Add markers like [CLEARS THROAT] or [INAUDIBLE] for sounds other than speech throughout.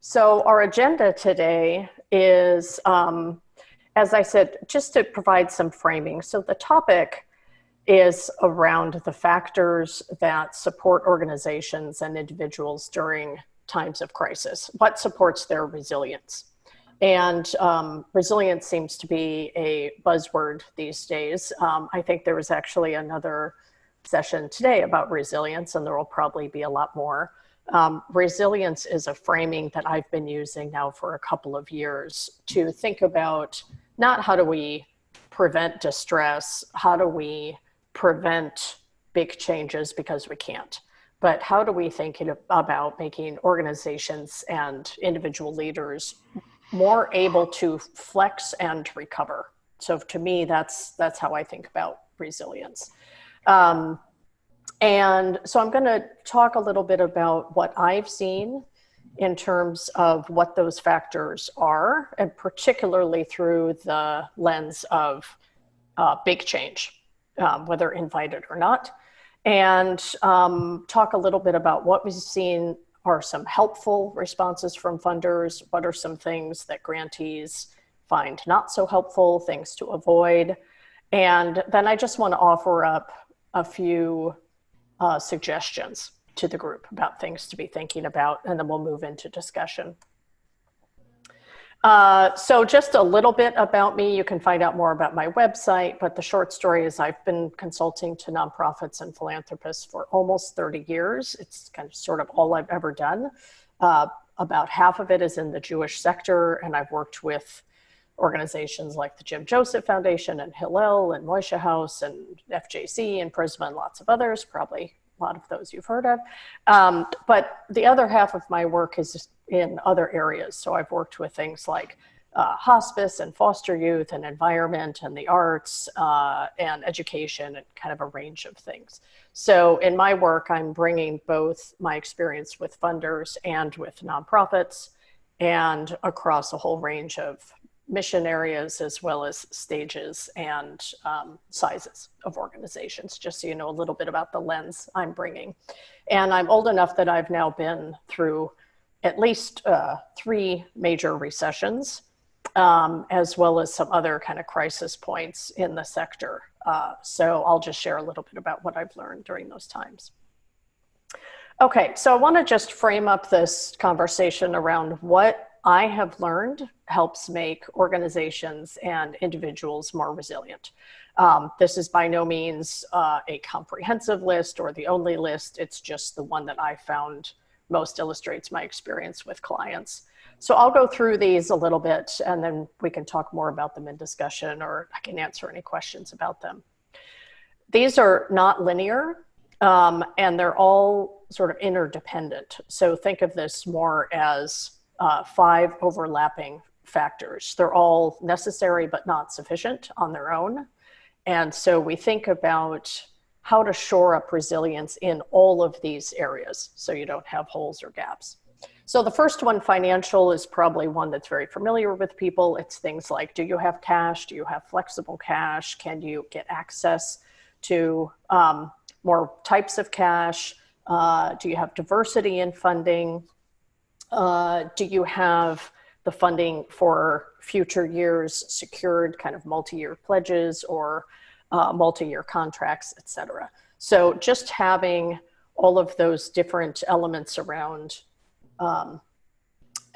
So, our agenda today is, um, as I said, just to provide some framing. So, the topic is around the factors that support organizations and individuals during times of crisis. What supports their resilience? And um, resilience seems to be a buzzword these days. Um, I think there was actually another session today about resilience, and there will probably be a lot more. Um, resilience is a framing that I've been using now for a couple of years to think about not how do we prevent distress, how do we prevent big changes because we can't, but how do we think about making organizations and individual leaders more able to flex and recover? So to me, that's that's how I think about resilience. Um, and so I'm going to talk a little bit about what I've seen in terms of what those factors are, and particularly through the lens of uh, big change, um, whether invited or not, and um, talk a little bit about what we've seen. Are some helpful responses from funders, what are some things that grantees find not so helpful, things to avoid, and then I just want to offer up a few uh, suggestions to the group about things to be thinking about, and then we'll move into discussion. Uh, so just a little bit about me. You can find out more about my website, but the short story is I've been consulting to nonprofits and philanthropists for almost 30 years. It's kind of sort of all I've ever done. Uh, about half of it is in the Jewish sector, and I've worked with organizations like the Jim Joseph Foundation and Hillel and Moishe House and FJC and Prizmah and lots of others, probably a lot of those you've heard of. Um, but the other half of my work is in other areas. So I've worked with things like uh, hospice and foster youth and environment and the arts uh, and education and kind of a range of things. So in my work, I'm bringing both my experience with funders and with nonprofits and across a whole range of mission areas as well as stages and um, sizes of organizations, just so you know a little bit about the lens I'm bringing. And I'm old enough that I've now been through at least uh, three major recessions, um, as well as some other kind of crisis points in the sector. Uh, so I'll just share a little bit about what I've learned during those times. Okay, so I want to just frame up this conversation around what I have learned helps make organizations and individuals more resilient. Um, this is by no means uh, a comprehensive list or the only list. It's just the one that I found most illustrates my experience with clients. So I'll go through these a little bit and then we can talk more about them in discussion or I can answer any questions about them. These are not linear um, and they're all sort of interdependent. So think of this more as uh, five overlapping factors. They're all necessary but not sufficient on their own. And so we think about how to shore up resilience in all of these areas so you don't have holes or gaps. So the first one, financial, is probably one that's very familiar with people. It's things like, do you have cash? Do you have flexible cash? Can you get access to um, more types of cash? Uh, do you have diversity in funding? Uh, do you have the funding for future years secured kind of multi-year pledges or uh, multi-year contracts, et cetera. So just having all of those different elements around um,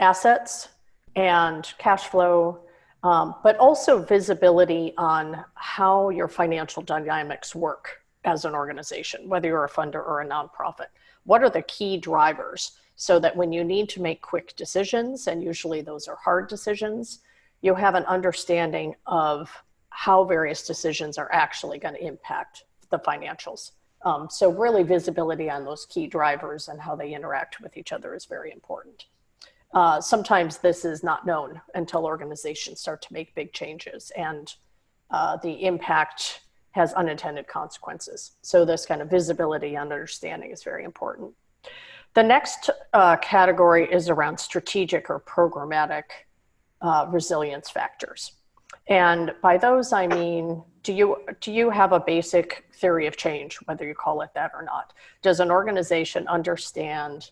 assets and cash flow, um, but also visibility on how your financial dynamics work as an organization, whether you're a funder or a nonprofit. What are the key drivers? So that when you need to make quick decisions, and usually those are hard decisions, you have an understanding of how various decisions are actually going to impact the financials. Um, so really visibility on those key drivers and how they interact with each other is very important. Uh, sometimes this is not known until organizations start to make big changes and uh, the impact has unintended consequences. So this kind of visibility and understanding is very important. The next uh, category is around strategic or programmatic uh, resilience factors. And by those, I mean, do you, do you have a basic theory of change, whether you call it that or not? Does an organization understand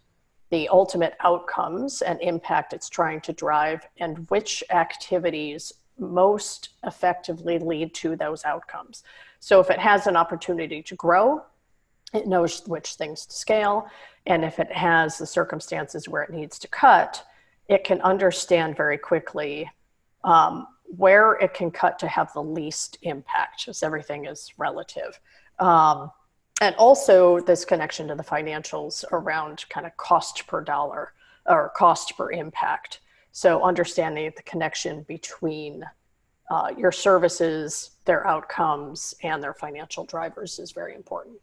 the ultimate outcomes and impact it's trying to drive, and which activities most effectively lead to those outcomes. So if it has an opportunity to grow, it knows which things to scale. And if it has the circumstances where it needs to cut, it can understand very quickly um, where it can cut to have the least impact, as everything is relative. Um, and also this connection to the financials around kind of cost per dollar or cost per impact. So understanding the connection between uh, your services, their outcomes, and their financial drivers is very important.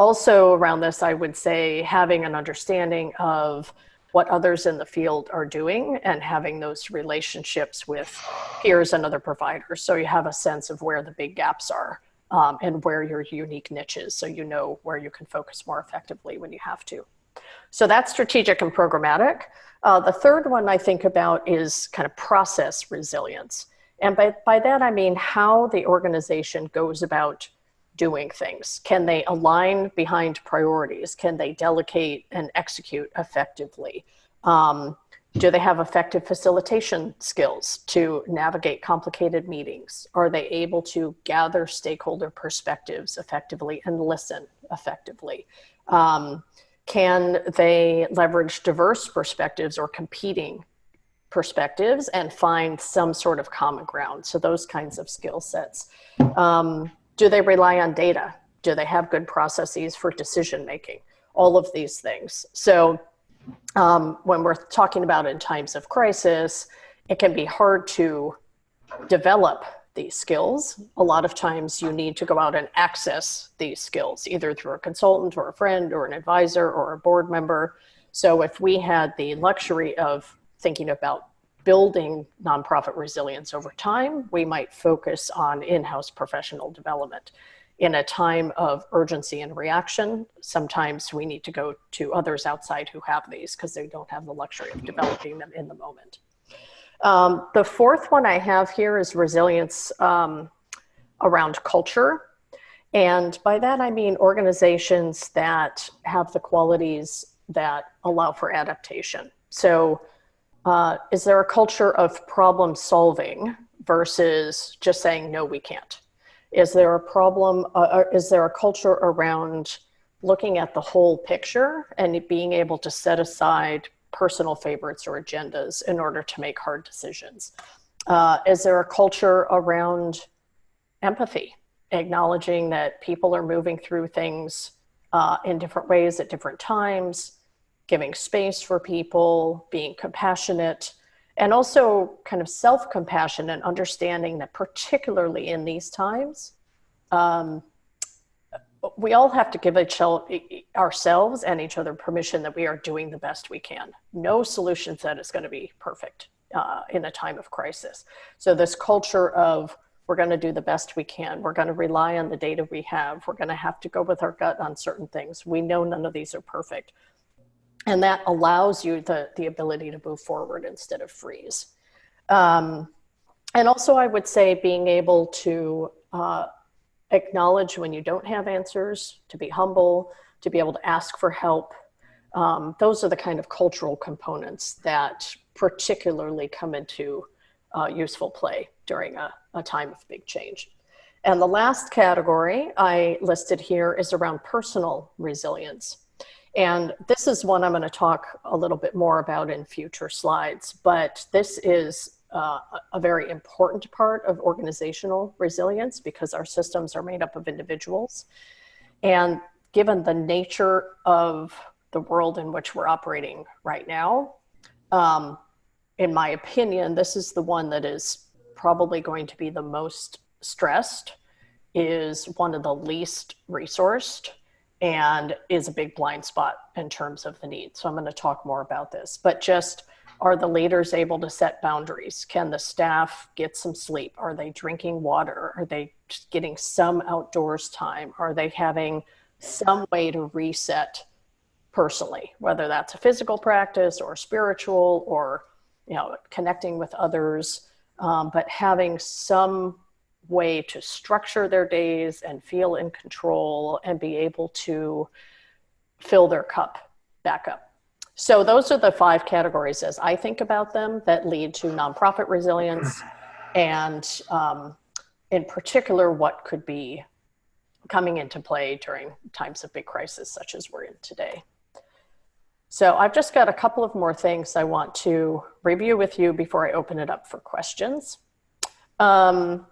Also around this, I would say having an understanding of what others in the field are doing and having those relationships with peers and other providers. So you have a sense of where the big gaps are um, and where your unique niche is. so you know where you can focus more effectively when you have to. So that's strategic and programmatic. Uh, the third one I think about is kind of process resilience. And by, by that I mean how the organization goes about doing things. Can they align behind priorities? Can they delegate and execute effectively? Um, do they have effective facilitation skills to navigate complicated meetings? Are they able to gather stakeholder perspectives effectively and listen effectively? Um, can they leverage diverse perspectives or competing perspectives and find some sort of common ground? So those kinds of skill sets. Um, do they rely on data? Do they have good processes for decision making? All of these things. So um, when we're talking about in times of crisis, it can be hard to develop these skills. A lot of times you need to go out and access these skills, either through a consultant or a friend or an advisor or a board member. So if we had the luxury of thinking about building nonprofit resilience over time, we might focus on in-house professional development in a time of urgency and reaction, sometimes we need to go to others outside who have these because they don't have the luxury of developing them in the moment. Um, the fourth one I have here is resilience um, around culture. And by that, I mean organizations that have the qualities that allow for adaptation. So uh, is there a culture of problem solving versus just saying, no, we can't? Is there a problem, uh, uh, is there a culture around looking at the whole picture and being able to set aside personal favorites or agendas in order to make hard decisions? Uh, is there a culture around empathy, acknowledging that people are moving through things uh, in different ways at different times, giving space for people, being compassionate, and also kind of self-compassion and understanding that particularly in these times um, we all have to give each ourselves and each other permission that we are doing the best we can. No solution set is going to be perfect uh, in a time of crisis. So this culture of we're going to do the best we can we're going to rely on the data we have we're going to have to go with our gut on certain things. We know none of these are perfect and that allows you the, the ability to move forward instead of freeze. Um, and also I would say being able to uh, acknowledge when you don't have answers, to be humble, to be able to ask for help. Um, those are the kind of cultural components that particularly come into uh, useful play during a, a time of big change. And the last category I listed here is around personal resilience. And this is one I'm going to talk a little bit more about in future slides, but this is uh, a very important part of organizational resilience because our systems are made up of individuals. And given the nature of the world in which we're operating right now, um, in my opinion, this is the one that is probably going to be the most stressed, is one of the least resourced, and is a big blind spot in terms of the need. So I'm going to talk more about this, but just are the leaders able to set boundaries? Can the staff get some sleep? Are they drinking water? Are they getting some outdoors time? Are they having some way to reset personally, whether that's a physical practice or spiritual or, you know, connecting with others, um, but having some way to structure their days and feel in control and be able to fill their cup back up. So those are the five categories as I think about them that lead to nonprofit resilience [CLEARS THROAT] and um, in particular what could be coming into play during times of big crisis such as we're in today. So I've just got a couple of more things I want to review with you before I open it up for questions. Um,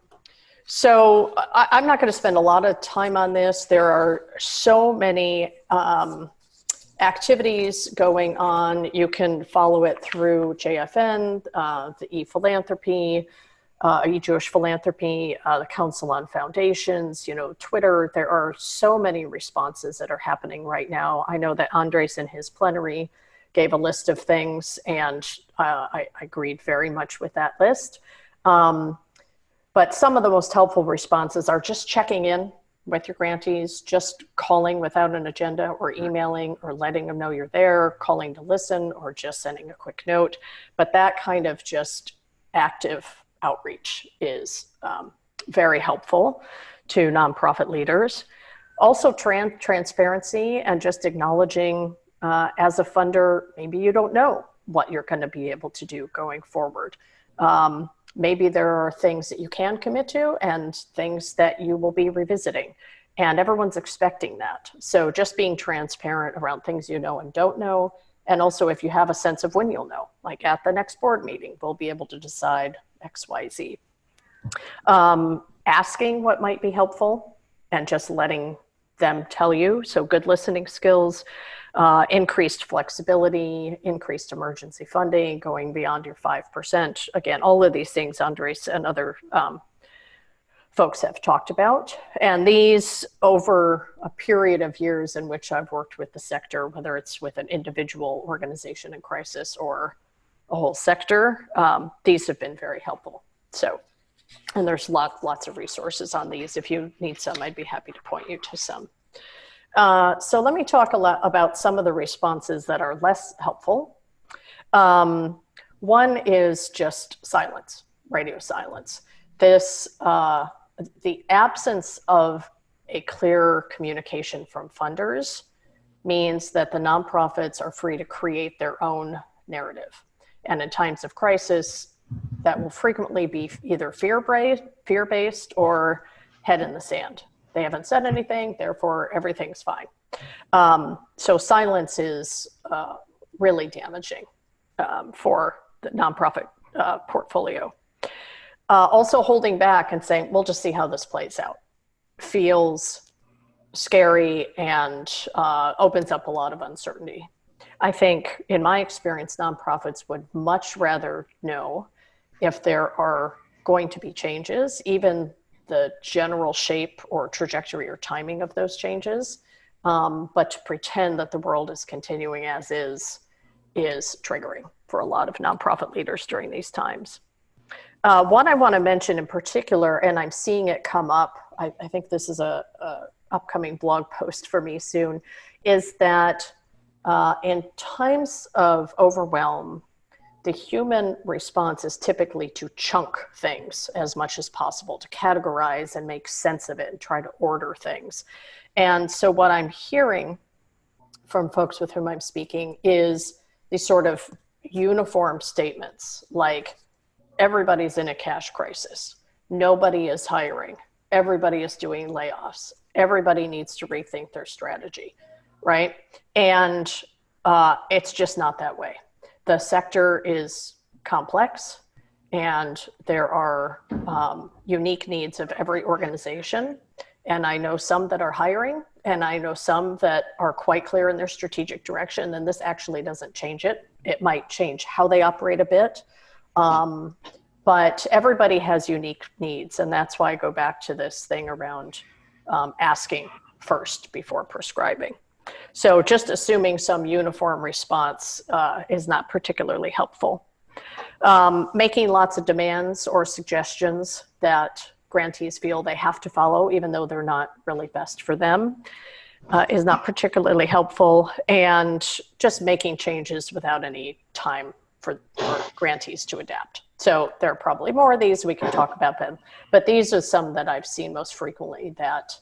so I, am not going to spend a lot of time on this. There are so many um, activities going on. You can follow it through JFN, uh, the e-philanthropy, uh, e-Jewish philanthropy, uh, the Council on Foundations, you know, Twitter. There are so many responses that are happening right now. I know that Andres in his plenary gave a list of things and uh, I, I, agreed very much with that list. Um, but some of the most helpful responses are just checking in with your grantees, just calling without an agenda or emailing or letting them know you're there, calling to listen or just sending a quick note. But that kind of just active outreach is um, very helpful to nonprofit leaders. Also tran transparency and just acknowledging uh, as a funder, maybe you don't know what you're gonna be able to do going forward. Um, maybe there are things that you can commit to and things that you will be revisiting. And everyone's expecting that. So just being transparent around things you know and don't know. And also if you have a sense of when you'll know, like at the next board meeting, we'll be able to decide X, Y, Z. Um, asking what might be helpful and just letting them tell you. So good listening skills, uh, increased flexibility, increased emergency funding, going beyond your 5%. Again, all of these things Andres and other um, folks have talked about. And these over a period of years in which I've worked with the sector, whether it's with an individual organization in crisis or a whole sector, um, these have been very helpful. So, and there's lots, lots of resources on these. If you need some, I'd be happy to point you to some. Uh, so let me talk a lot about some of the responses that are less helpful. Um, one is just silence, radio silence. This, uh, the absence of a clear communication from funders means that the nonprofits are free to create their own narrative. And in times of crisis, that will frequently be either fear-based fear or head in the sand. They haven't said anything, therefore everything's fine. Um, so silence is uh, really damaging um, for the nonprofit uh, portfolio. Uh, also holding back and saying, we'll just see how this plays out feels scary and uh, opens up a lot of uncertainty. I think, in my experience, nonprofits would much rather know if there are going to be changes, even the general shape or trajectory or timing of those changes. Um, but to pretend that the world is continuing as is, is triggering for a lot of nonprofit leaders during these times. Uh, one I want to mention in particular, and I'm seeing it come up, I, I think this is a, a, upcoming blog post for me soon, is that uh, in times of overwhelm, the human response is typically to chunk things as much as possible, to categorize and make sense of it and try to order things. And so what I'm hearing from folks with whom I'm speaking is these sort of uniform statements like everybody's in a cash crisis. Nobody is hiring. Everybody is doing layoffs. Everybody needs to rethink their strategy right? And uh, it's just not that way. The sector is complex and there are um, unique needs of every organization. And I know some that are hiring and I know some that are quite clear in their strategic direction and this actually doesn't change it. It might change how they operate a bit. Um, but everybody has unique needs and that's why I go back to this thing around um, asking first before prescribing. So just assuming some uniform response uh, is not particularly helpful. Um, making lots of demands or suggestions that grantees feel they have to follow, even though they're not really best for them, uh, is not particularly helpful. And just making changes without any time for, for grantees to adapt. So there are probably more of these, we can talk about them. But these are some that I've seen most frequently that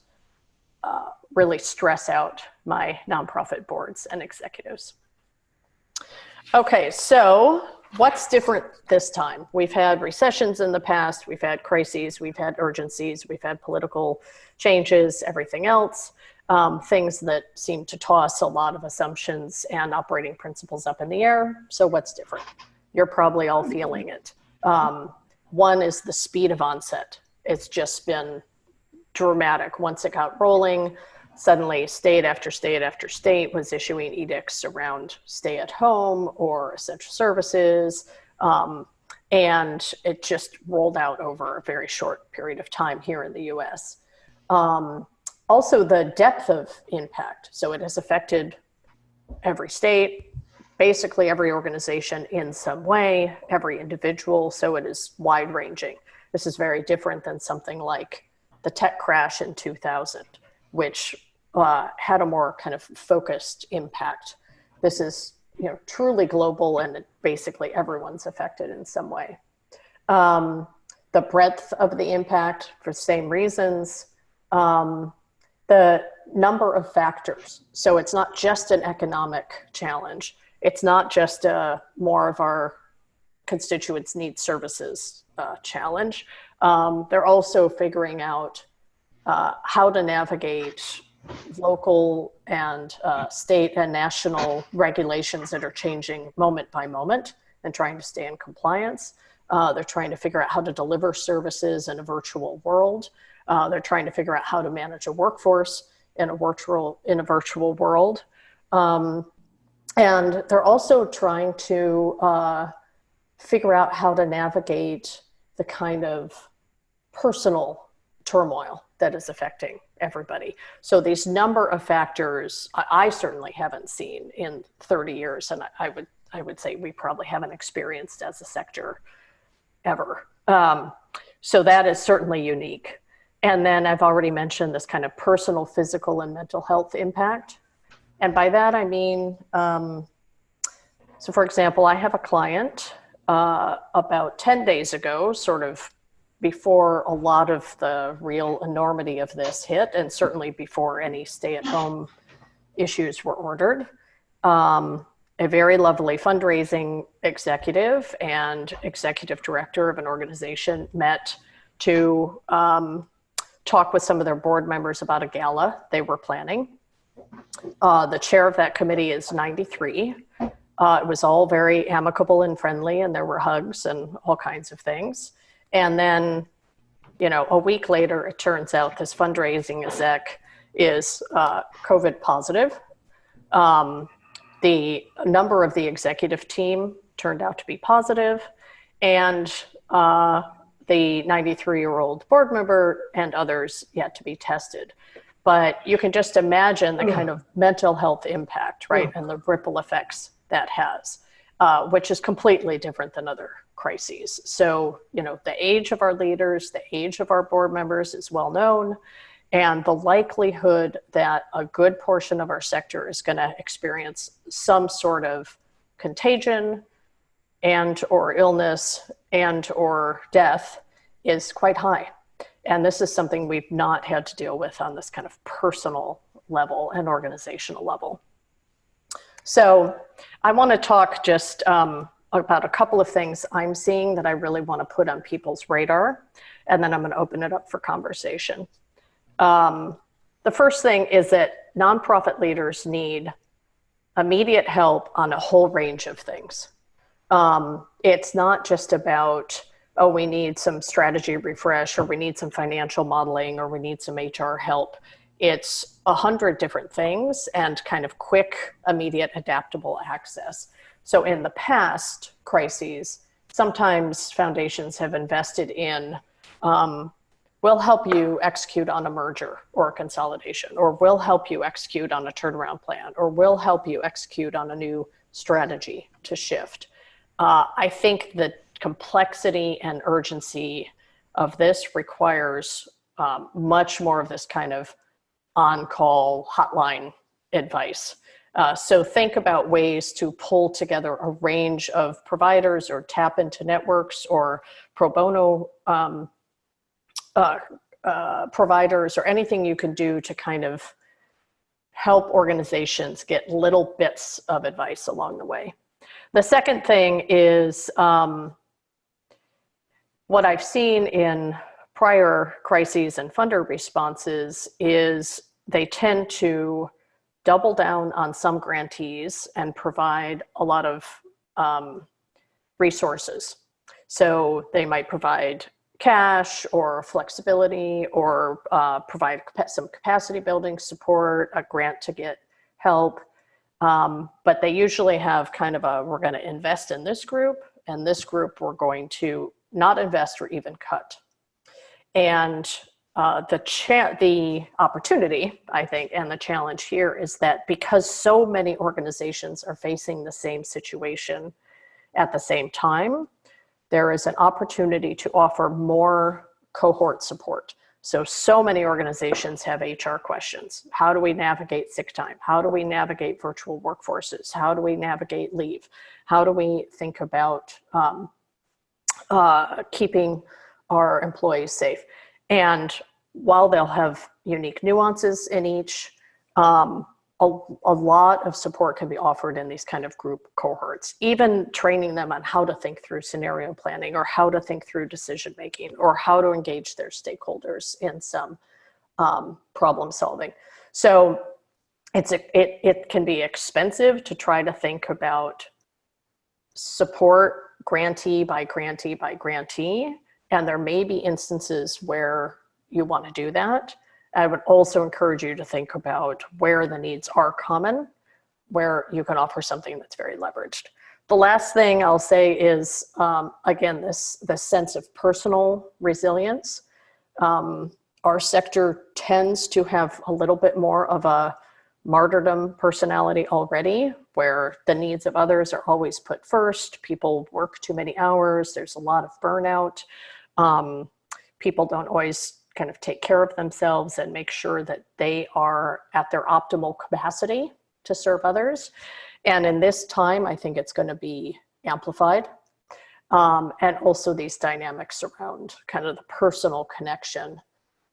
uh, really stress out my nonprofit boards and executives. Okay, so what's different this time? We've had recessions in the past, we've had crises, we've had urgencies, we've had political changes, everything else, um, things that seem to toss a lot of assumptions and operating principles up in the air. So, what's different? You're probably all feeling it. Um, one is the speed of onset. It's just been dramatic. Once it got rolling, suddenly state after state after state was issuing edicts around stay at home or essential services. Um, and it just rolled out over a very short period of time here in the US. Um, also, the depth of impact. So it has affected every state, basically every organization in some way, every individual. So it is wide ranging. This is very different than something like the tech crash in 2000, which uh, had a more kind of focused impact. This is you know truly global and basically everyone's affected in some way. Um, the breadth of the impact for the same reasons. Um, the number of factors. So it's not just an economic challenge. It's not just a more of our constituents need services uh, challenge. Um, they're also figuring out uh, how to navigate local and uh, state and national regulations that are changing moment by moment and trying to stay in compliance. Uh, they're trying to figure out how to deliver services in a virtual world. Uh, they're trying to figure out how to manage a workforce in a virtual in a virtual world, um, and they're also trying to uh, figure out how to navigate the kind of personal turmoil that is affecting everybody. So these number of factors, I, I certainly haven't seen in 30 years, and I, I, would I would say we probably haven't experienced as a sector ever. Um, so that is certainly unique. And then I've already mentioned this kind of personal, physical, and mental health impact. And by that I mean, um, so for example, I have a client uh, about 10 days ago, sort of before a lot of the real enormity of this hit, and certainly before any stay at home issues were ordered. Um, a very lovely fundraising executive and executive director of an organization met to um, talk with some of their board members about a gala they were planning. Uh, the chair of that committee is 93. Uh, it was all very amicable and friendly, and there were hugs and all kinds of things. And then, you know, a week later, it turns out this fundraising exec is uh, COVID positive. Um, the number of the executive team turned out to be positive, and uh, the 93 year old board member and others yet to be tested. But you can just imagine the kind of mental health impact, right, and the ripple effects that has, uh, which is completely different than other crises. So, you know, the age of our leaders, the age of our board members is well known, and the likelihood that a good portion of our sector is going to experience some sort of contagion and or illness and or death is quite high. And this is something we've not had to deal with on this kind of personal level and organizational level. So I want to talk just um, about a couple of things I'm seeing that I really want to put on people's radar, and then I'm going to open it up for conversation. Um, the first thing is that nonprofit leaders need immediate help on a whole range of things. Um, it's not just about, oh, we need some strategy refresh, or we need some financial modeling, or we need some HR help. It's a hundred different things and kind of quick, immediate, adaptable access. So in the past crises, sometimes foundations have invested in, um, we'll help you execute on a merger or a consolidation, or we'll help you execute on a turnaround plan, or we'll help you execute on a new strategy to shift. Uh, I think the complexity and urgency of this requires um, much more of this kind of on-call hotline advice. Uh, so think about ways to pull together a range of providers or tap into networks or pro bono um, uh, uh, providers or anything you can do to kind of help organizations get little bits of advice along the way. the second thing is um, what I've seen in prior crises and funder responses is they tend to double down on some grantees and provide a lot of um, resources. So they might provide cash or flexibility or uh, provide some capacity building support, a grant to get help. Um, but they usually have kind of a, we're gonna invest in this group and this group we're going to not invest or even cut. And uh, the, the opportunity, I think, and the challenge here is that because so many organizations are facing the same situation at the same time, there is an opportunity to offer more cohort support. So, so many organizations have HR questions. How do we navigate sick time? How do we navigate virtual workforces? How do we navigate leave? How do we think about um, uh, keeping our employees safe? And while they'll have unique nuances in each, um, a, a, lot of support can be offered in these kind of group cohorts, even training them on how to think through scenario planning or how to think through decision making or how to engage their stakeholders in some um, problem solving. So it's a, it, it can be expensive to try to think about support grantee by grantee by grantee. And there may be instances where you want to do that. I would also encourage you to think about where the needs are common, where you can offer something that's very leveraged. The last thing I'll say is, um, again, this, this sense of personal resilience. Um, our sector tends to have a little bit more of a martyrdom personality already, where the needs of others are always put first. People work too many hours. There's a lot of burnout. Um, people don't always kind of take care of themselves and make sure that they are at their optimal capacity to serve others. And in this time, I think it's going to be amplified. Um, and also these dynamics around kind of the personal connection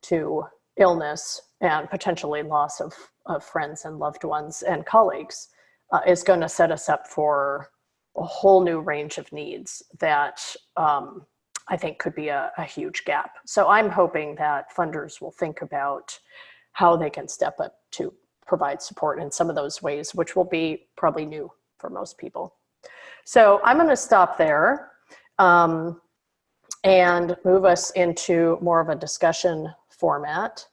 to illness and potentially loss of, of friends and loved ones and colleagues uh, is going to set us up for a whole new range of needs that um, I think could be a, a huge gap. So I'm hoping that funders will think about how they can step up to provide support in some of those ways, which will be probably new for most people. So I'm going to stop there um, and move us into more of a discussion format.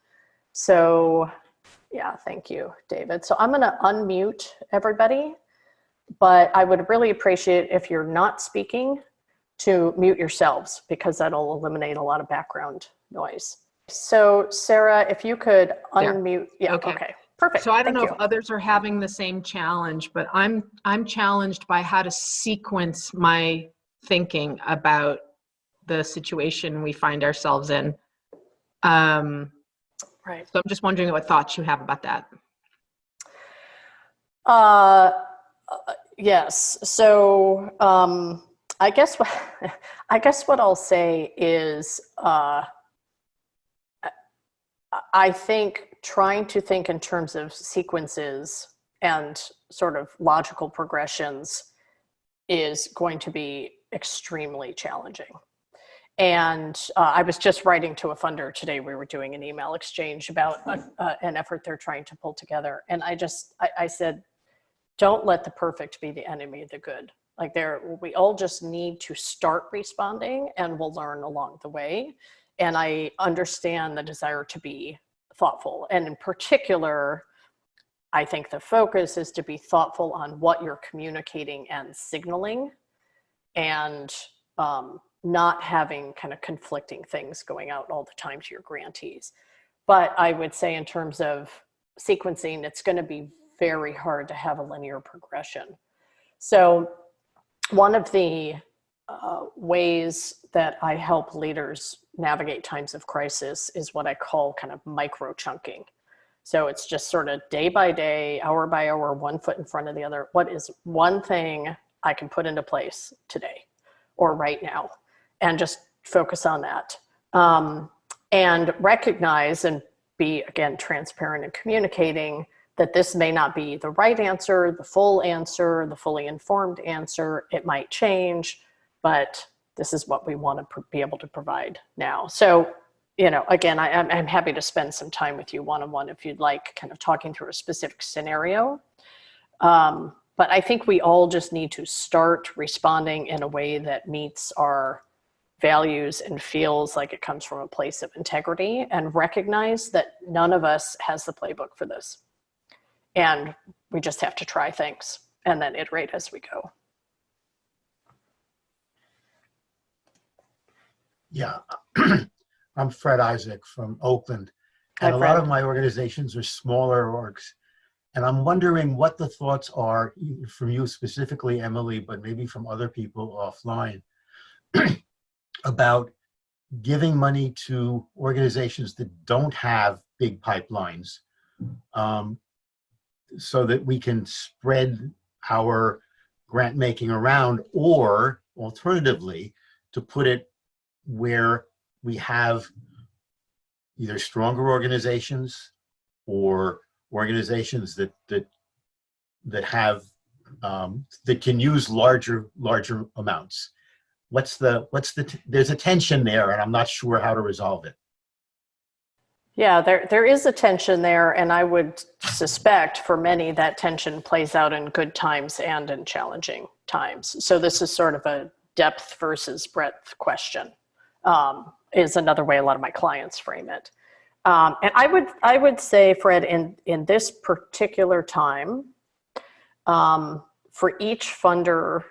So yeah, thank you, David. So I'm going to unmute everybody, but I would really appreciate if you're not speaking to mute yourselves because that'll eliminate a lot of background noise. So Sarah, if you could unmute, yeah, okay. okay. Perfect. So I don't Thank know you. if others are having the same challenge, but I'm I'm challenged by how to sequence my thinking about the situation we find ourselves in. Um, right. So I'm just wondering what thoughts you have about that. Uh, uh yes. So um, I guess what [LAUGHS] I guess what I'll say is uh, I think trying to think in terms of sequences and sort of logical progressions is going to be extremely challenging. And uh, I was just writing to a funder today. We were doing an email exchange about a, an effort they're trying to pull together. And I just, I, I said, don't let the perfect be the enemy of the good. Like there, we all just need to start responding and we'll learn along the way. And I understand the desire to be thoughtful. And in particular, I think the focus is to be thoughtful on what you're communicating and signaling and um, not having kind of conflicting things going out all the time to your grantees. But I would say in terms of sequencing, it's gonna be very hard to have a linear progression. So one of the uh, ways that I help leaders navigate times of crisis is what I call kind of micro chunking. So it's just sort of day by day, hour by hour, one foot in front of the other. What is one thing I can put into place today or right now? And just focus on that. Um, and recognize and be, again, transparent and communicating that this may not be the right answer, the full answer, the fully informed answer. It might change, but this is what we want to be able to provide now. So, you know, again, I, I'm, I'm happy to spend some time with you one-on-one if you'd like, kind of talking through a specific scenario. Um, but I think we all just need to start responding in a way that meets our values and feels like it comes from a place of integrity and recognize that none of us has the playbook for this. And we just have to try things and then iterate as we go. Yeah, [CLEARS THROAT] I'm Fred Isaac from Oakland. Hi, And a lot of my organizations are smaller orgs. And I'm wondering what the thoughts are from you specifically, Emily, but maybe from other people offline [CLEARS THROAT] about giving money to organizations that don't have big pipelines um, so that we can spread our grant making around or alternatively to put it where we have either stronger organizations or organizations that that that have um, that can use larger larger amounts. What's the what's the there's a tension there, and I'm not sure how to resolve it. Yeah, there, there is a tension there, and I would suspect for many that tension plays out in good times and in challenging times. So this is sort of a depth versus breadth question. Um, is another way a lot of my clients frame it. Um, and I would I would say, Fred, in in this particular time, um, for each funder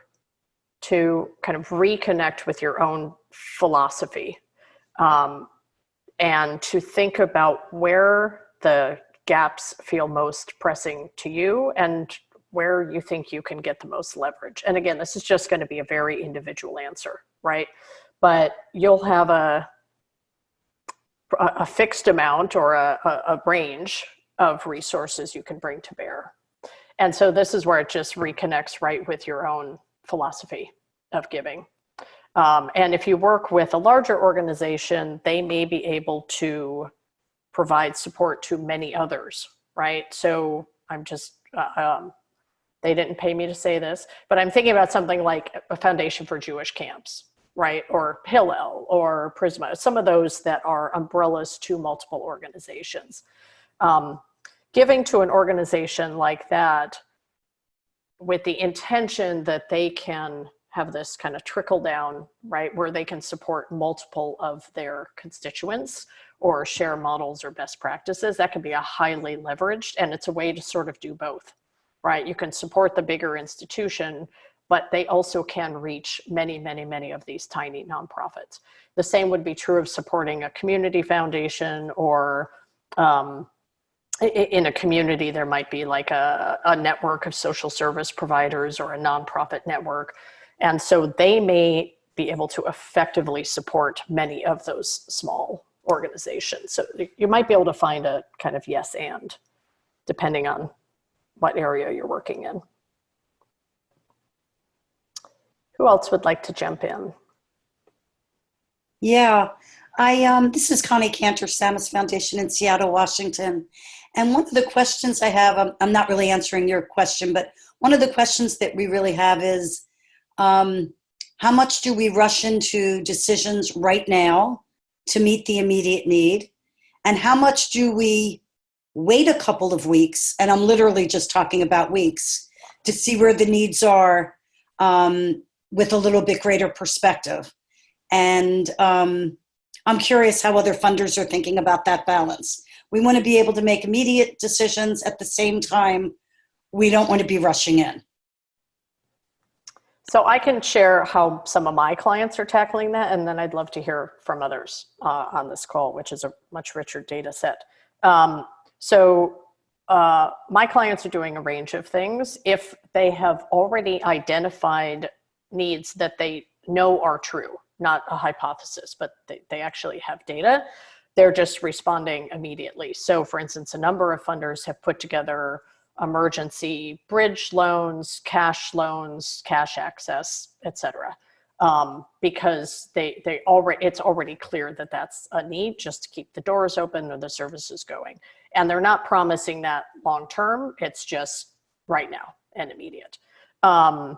to kind of reconnect with your own philosophy. Um, and to think about where the gaps feel most pressing to you and where you think you can get the most leverage. And again, this is just going to be a very individual answer, right? But you'll have a a fixed amount or a, a range of resources you can bring to bear. And so this is where it just reconnects right with your own philosophy of giving. Um, and if you work with a larger organization, they may be able to provide support to many others, right? So I'm just, uh, um, they didn't pay me to say this, but I'm thinking about something like a Foundation for Jewish Camps, right? Or Hillel or Prizmah, some of those that are umbrellas to multiple organizations. Um, giving to an organization like that with the intention that they can have this kind of trickle down, right, where they can support multiple of their constituents or share models or best practices, that can be a highly leveraged, and it's a way to sort of do both, right? You can support the bigger institution, but they also can reach many, many, many of these tiny nonprofits. The same would be true of supporting a community foundation or um, in a community, there might be like a, a network of social service providers or a nonprofit network. And so they may be able to effectively support many of those small organizations. So you might be able to find a kind of yes and depending on what area you're working in. Who else would like to jump in? Yeah, I um, this is Connie Kanter, Samis Foundation in Seattle, Washington. And one of the questions I have, I'm, I'm not really answering your question, but one of the questions that we really have is um, how much do we rush into decisions right now to meet the immediate need? And how much do we wait a couple of weeks? And I'm literally just talking about weeks to see where the needs are um, with a little bit greater perspective. And um, I'm curious how other funders are thinking about that balance. We want to be able to make immediate decisions at the same time. We don't want to be rushing in. So I can share how some of my clients are tackling that, and then I'd love to hear from others uh, on this call, which is a much richer data set. Um, so uh, my clients are doing a range of things. If they have already identified needs that they know are true, not a hypothesis, but they, they actually have data, they're just responding immediately. So for instance, a number of funders have put together emergency bridge loans, cash loans, cash access, et cetera. Um, because they, they already, it's already clear that that's a need just to keep the doors open or the services going. And they're not promising that long term, it's just right now and immediate. Um,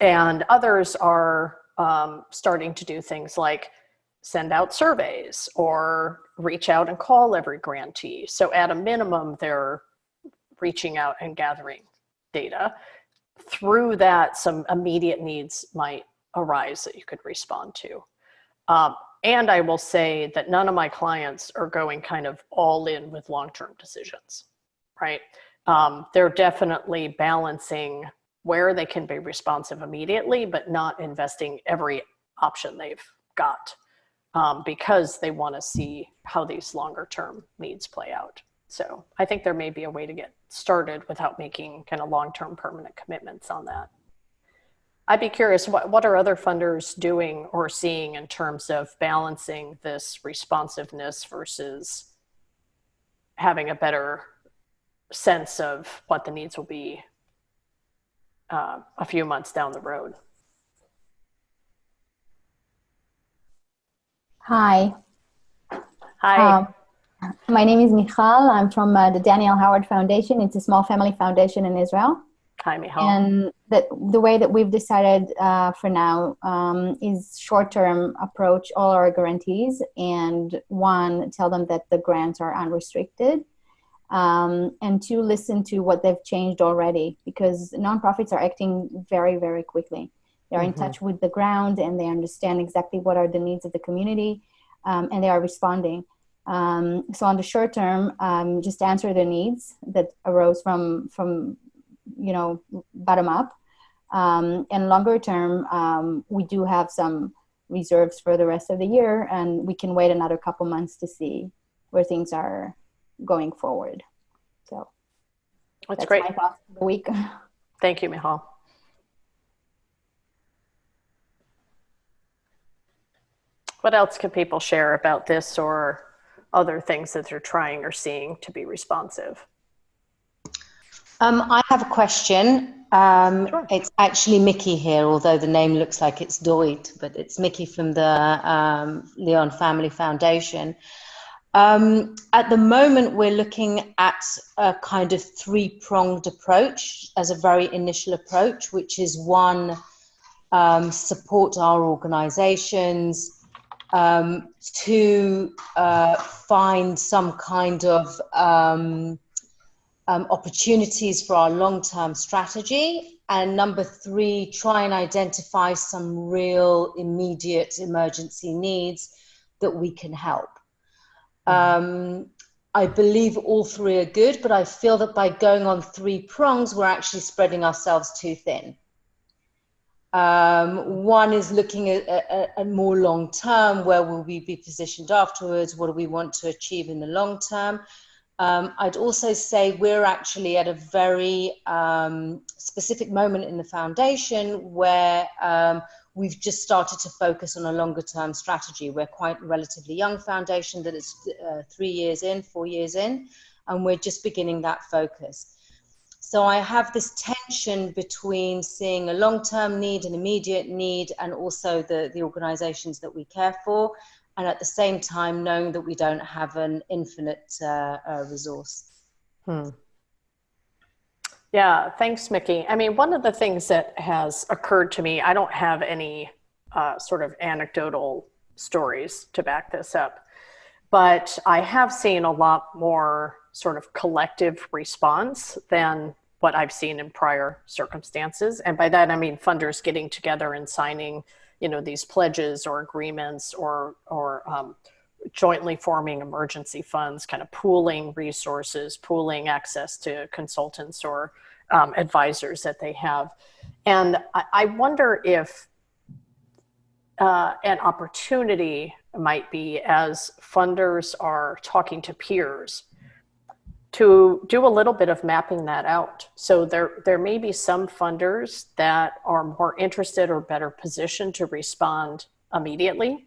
and others are um, starting to do things like send out surveys or reach out and call every grantee. So at a minimum, they're reaching out and gathering data. Through that, some immediate needs might arise that you could respond to. Um, and I will say that none of my clients are going kind of all in with long-term decisions, right? Um, they're definitely balancing where they can be responsive immediately, but not investing every option they've got um, because they want to see how these longer term needs play out. So I think there may be a way to get started without making kind of long-term permanent commitments on that. I'd be curious, what, what are other funders doing or seeing in terms of balancing this responsiveness versus having a better sense of what the needs will be uh, a few months down the road? Hi. Hi. Um, my name is Michal. I'm from uh, the Daniel Howard Foundation. It's a small family foundation in Israel. Hi, Michal. And the, the way that we've decided uh, for now um, is short-term approach all our grantees and one, tell them that the grants are unrestricted. Um, and two, listen to what they've changed already because nonprofits are acting very, very quickly. They're in Mhm. touch with the ground and they understand exactly what are the needs of the community um, and they are responding. Um, so on the short term, um, just answer the needs that arose from from you know bottom up. Um, and longer term, um, we do have some reserves for the rest of the year, and we can wait another couple months to see where things are going forward. So That's, that's great. my thoughts for the week. [LAUGHS] Thank you, Michal. What else can people share about this or other things that they're trying or seeing to be responsive? Um, I have a question. Um, Sure. It's actually Mickey here, although the name looks like it's Doit, but it's Mickey from the um, Leon Family Foundation. Um, at the moment, we're looking at a kind of three pronged approach as a very initial approach, which is one, um, support our organizations, um, two, uh, find some kind of um, um, opportunities for our long term strategy. And number three, try and identify some real immediate emergency needs that we can help. Um, I believe all three are good, but I feel that by going on three prongs, we're actually spreading ourselves too thin. Um, one is looking at, at, at more long term, where will we be positioned afterwards? What do we want to achieve in the long term? Um, I'd also say we're actually at a very um, specific moment in the foundation where um, we've just started to focus on a longer term strategy. We're quite a relatively young foundation that is uh, three years in, four years in, and we're just beginning that focus. So I have this tension between seeing a long term need, an immediate need, and also the, the organizations that we care for and at the same time knowing that we don't have an infinite uh, uh, resource. Hmm. Yeah, thanks, Mickey. I mean, one of the things that has occurred to me, I don't have any uh, sort of anecdotal stories to back this up, but I have seen a lot more sort of collective response than what I've seen in prior circumstances. And by that, I mean funders getting together and signing you know these pledges or agreements or or um, jointly forming emergency funds kind of pooling resources pooling access to consultants or um, advisors that they have and i, I wonder if uh, an opportunity might be as funders are talking to peers to do a little bit of mapping that out. So there, there may be some funders that are more interested or better positioned to respond immediately.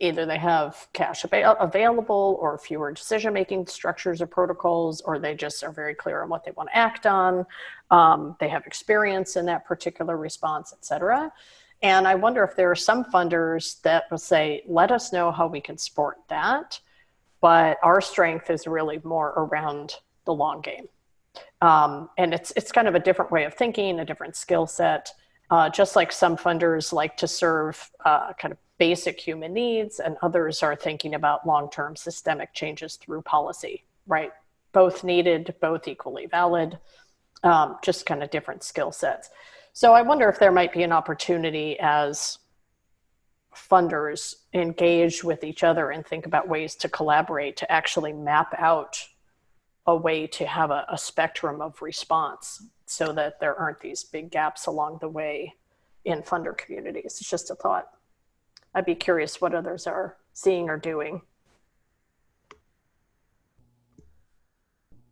Either they have cash available or fewer decision-making structures or protocols, or they just are very clear on what they want to act on. Um, they have experience in that particular response, et cetera. And I wonder if there are some funders that will say, let us know how we can support that but our strength is really more around the long game. Um, and it's, it's kind of a different way of thinking, a different skill set. Uh, just like some funders like to serve uh, kind of basic human needs, and others are thinking about long term systemic changes through policy, right? Both needed, both equally valid, um, just kind of different skill sets. So I wonder if there might be an opportunity as funders engage with each other and think about ways to collaborate to actually map out a way to have a, a spectrum of response so that there aren't these big gaps along the way in funder communities. It's just a thought. I'd be curious what others are seeing or doing.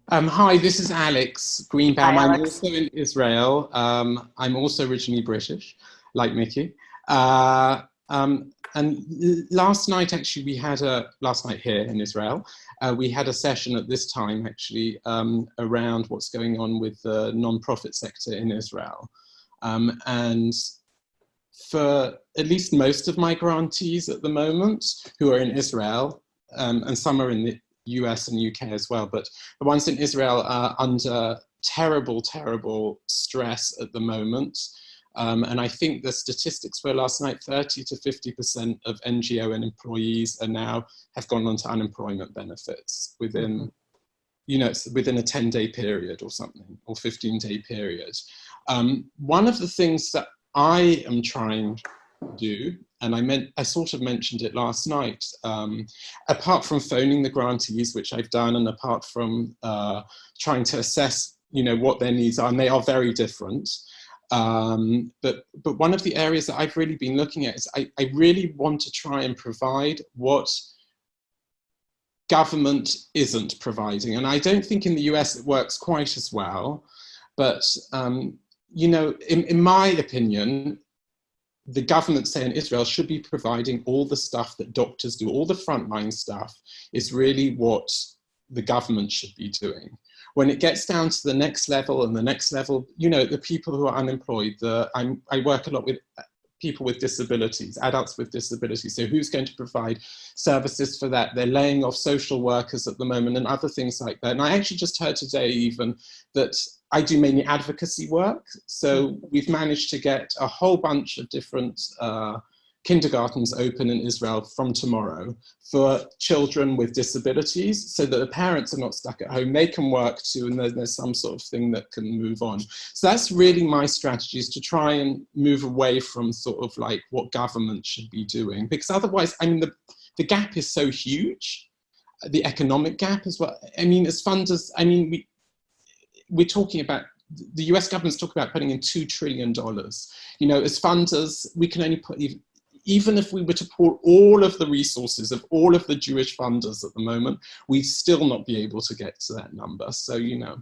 Um, hi, this is Alex Greenbaum. Hi, I'm also in Israel. Um, I'm also originally British, like Mickey. Uh, um, and last night, actually, we had a, last night here in Israel, uh, we had a session at this time, actually, um, around what's going on with the non-profit sector in Israel. Um, and for at least most of my grantees at the moment who are in Israel, um, and some are in the US and UK as well, but the ones in Israel are under terrible, terrible stress at the moment. Um, and I think the statistics were last night 30 to 50% of NGO and employees are now have gone on to unemployment benefits within, you know, it's within a 10 day period or something, or 15 day period. Um, one of the things that I am trying to do, and I meant I sort of mentioned it last night, um, apart from phoning the grantees, which I've done, and apart from uh, trying to assess, you know, what their needs are, and they are very different. Um, but but one of the areas that I've really been looking at is I, I really want to try and provide what government isn't providing, and I don't think in the US it works quite as well. But um, you know, in, in my opinion, the government, say in Israel, should be providing all the stuff that doctors do, all the frontline stuff is really what the government should be doing. When it gets down to the next level and the next level, you know, the people who are unemployed, the, I'm, I work a lot with people with disabilities, adults with disabilities. So who's going to provide services for that? They're laying off social workers at the moment and other things like that. And I actually just heard today even that I do mainly advocacy work. So we've managed to get a whole bunch of different uh, kindergartens open in Israel from tomorrow for children with disabilities so that the parents are not stuck at home. They can work too and there's, there's some sort of thing that can move on. So that's really my strategy is to try and move away from sort of like what government should be doing because otherwise, I mean, the, the gap is so huge, the economic gap as well. I mean, as funders, I mean, we, we're talking about the US government's talking about putting in $2 trillion. You know, as funders, we can only put, even, if we were to pour all of the resources of all of the Jewish funders at the moment, we'd still not be able to get to that number. So, you know.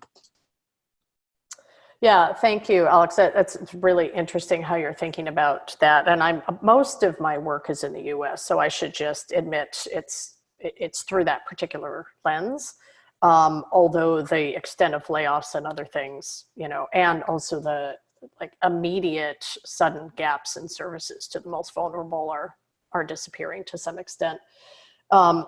Yeah, thank you, Alex. That, that's really interesting how you're thinking about that. And I'm most of my work is in the U.S., so I should just admit it's it's through that particular lens. Um, although the extent of layoffs and other things, you know, and also the like immediate sudden gaps in services to the most vulnerable are are disappearing to some extent. Um,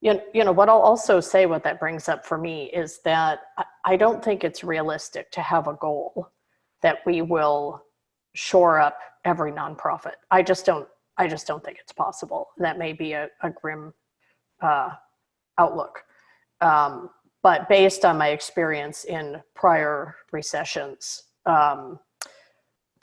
you you know, what I'll also say what that brings up for me is that I, I don't think it's realistic to have a goal that we will shore up every nonprofit. I just don't, I just don't think it's possible. That may be a, a grim uh, outlook. Um, but based on my experience in prior recessions, um,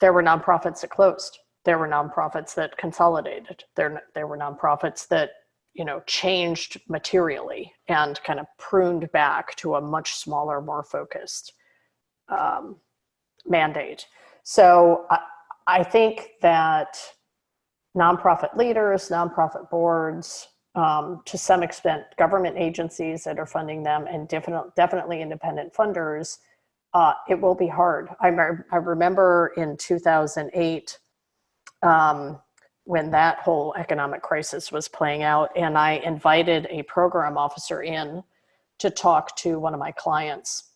there were nonprofits that closed. There were nonprofits that consolidated. There, there were nonprofits that you know, changed materially and kind of pruned back to a much smaller, more focused um, mandate. So I, I think that nonprofit leaders, nonprofit boards, um, to some extent, government agencies that are funding them, and definitely, definitely independent funders, uh, it will be hard. I, I remember in 2008, um, when that whole economic crisis was playing out. And I invited a program officer in to talk to one of my clients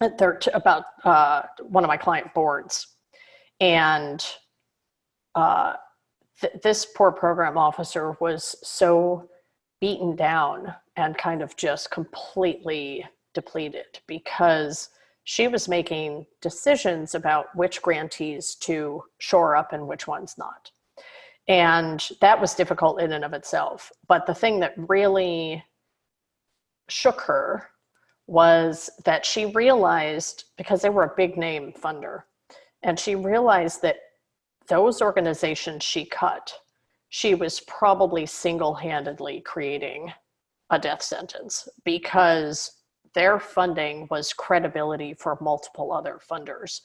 about uh, one of my client boards. And uh, th this poor program officer was so beaten down and kind of just completely depleted because she was making decisions about which grantees to shore up and which ones not. And that was difficult in and of itself. But the thing that really shook her was that she realized, because they were a big name funder, and she realized that those organizations she cut, she was probably single handedly creating a death sentence because their funding was credibility for multiple other funders.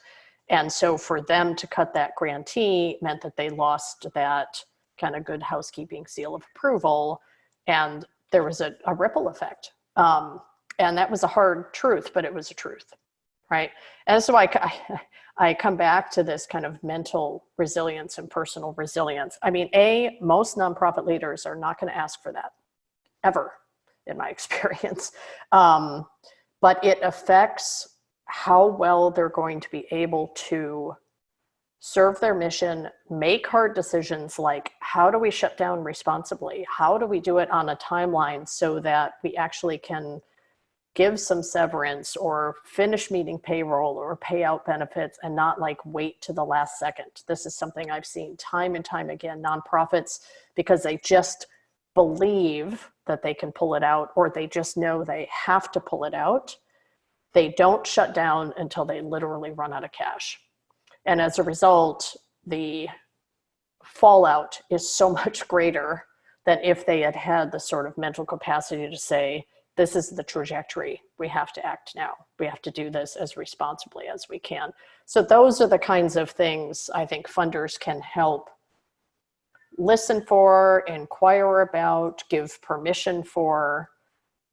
And so for them to cut that grantee meant that they lost that kind of good housekeeping seal of approval. And there was a, a ripple effect. Um, and that was a hard truth, but it was a truth, right? And so I, I, I come back to this kind of mental resilience and personal resilience. I mean, A, most nonprofit leaders are not going to ask for that, ever, in my [LAUGHS] experience. Um, but it affects how well they're going to be able to serve their mission, make hard decisions like how do we shut down responsibly? How do we do it on a timeline so that we actually can give some severance or finish meeting payroll or pay out benefits and not like wait to the last second. This is something I've seen time and time again, nonprofits, because they just believe that they can pull it out or they just know they have to pull it out. They don't shut down until they literally run out of cash. And as a result, the fallout is so [LAUGHS] much greater than if they had had the sort of mental capacity to say, this is the trajectory. We have to act now. We have to do this as responsibly as we can. So those are the kinds of things I think funders can help listen for, inquire about, give permission for,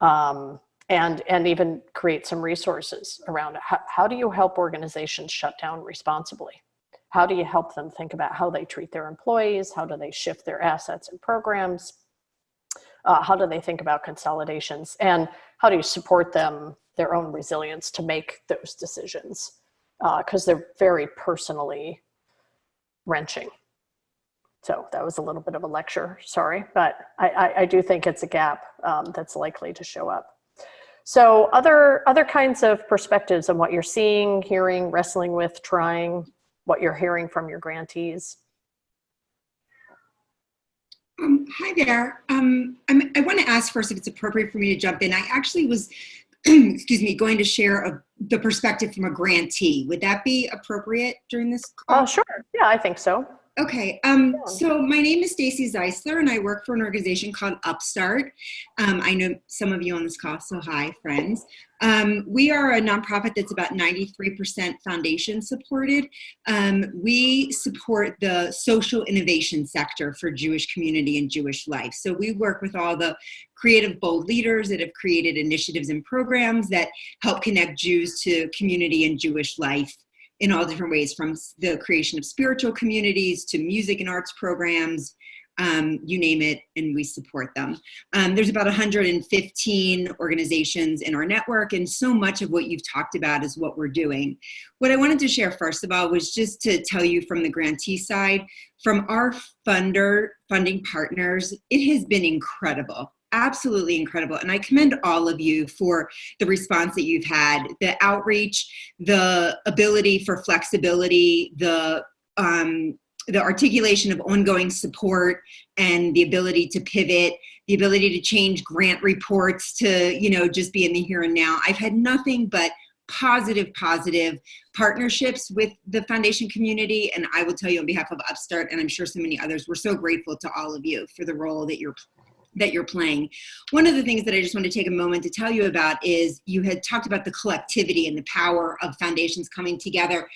um, and, and even create some resources around. How, how do you help organizations shut down responsibly? How do you help them think about how they treat their employees? How do they shift their assets and programs? uh, how do they think about consolidations and how do you support them their own resilience to make those decisions because uh, they're very personally wrenching so that was a little bit of a lecture sorry but i, I, I do think it's a gap um, that's likely to show up so other other kinds of perspectives on what you're seeing hearing wrestling with trying what you're hearing from your grantees um, hi there. Um, i want to ask first if it's appropriate for me to jump in. I actually was, [CLEARS THROAT] excuse me, going to share a, the perspective from a grantee. Would that be appropriate during this call? Uh, sure. Yeah, I think so. Okay, um, so my name is Stacy Zeisler and I work for an organization called Upstart. Um, I know some of you on this call, so hi friends. Um, we are a nonprofit that's about 93% foundation supported. Um, we support the social innovation sector for Jewish community and Jewish life. So we work with all the creative bold leaders that have created initiatives and programs that help connect Jews to community and Jewish life in all different ways from the creation of spiritual communities to music and arts programs um, you name it, and we support them. Um, there's about 115 organizations in our network, and so much of what you've talked about is what we're doing. What I wanted to share first of all was just to tell you from the grantee side, from our funder, funding partners, it has been incredible absolutely incredible. And I commend all of you for the response that you've had, the outreach, the ability for flexibility, the um, the articulation of ongoing support and the ability to pivot, the ability to change grant reports to, you know, just be in the here and now. I've had nothing but positive, positive partnerships with the foundation community. And I will tell you on behalf of Upstart, and I'm sure so many others, we're so grateful to all of you for the role that you're that you're playing. One of the things that I just want to take a moment to tell you about is you had talked about the collectivity and the power of foundations coming together.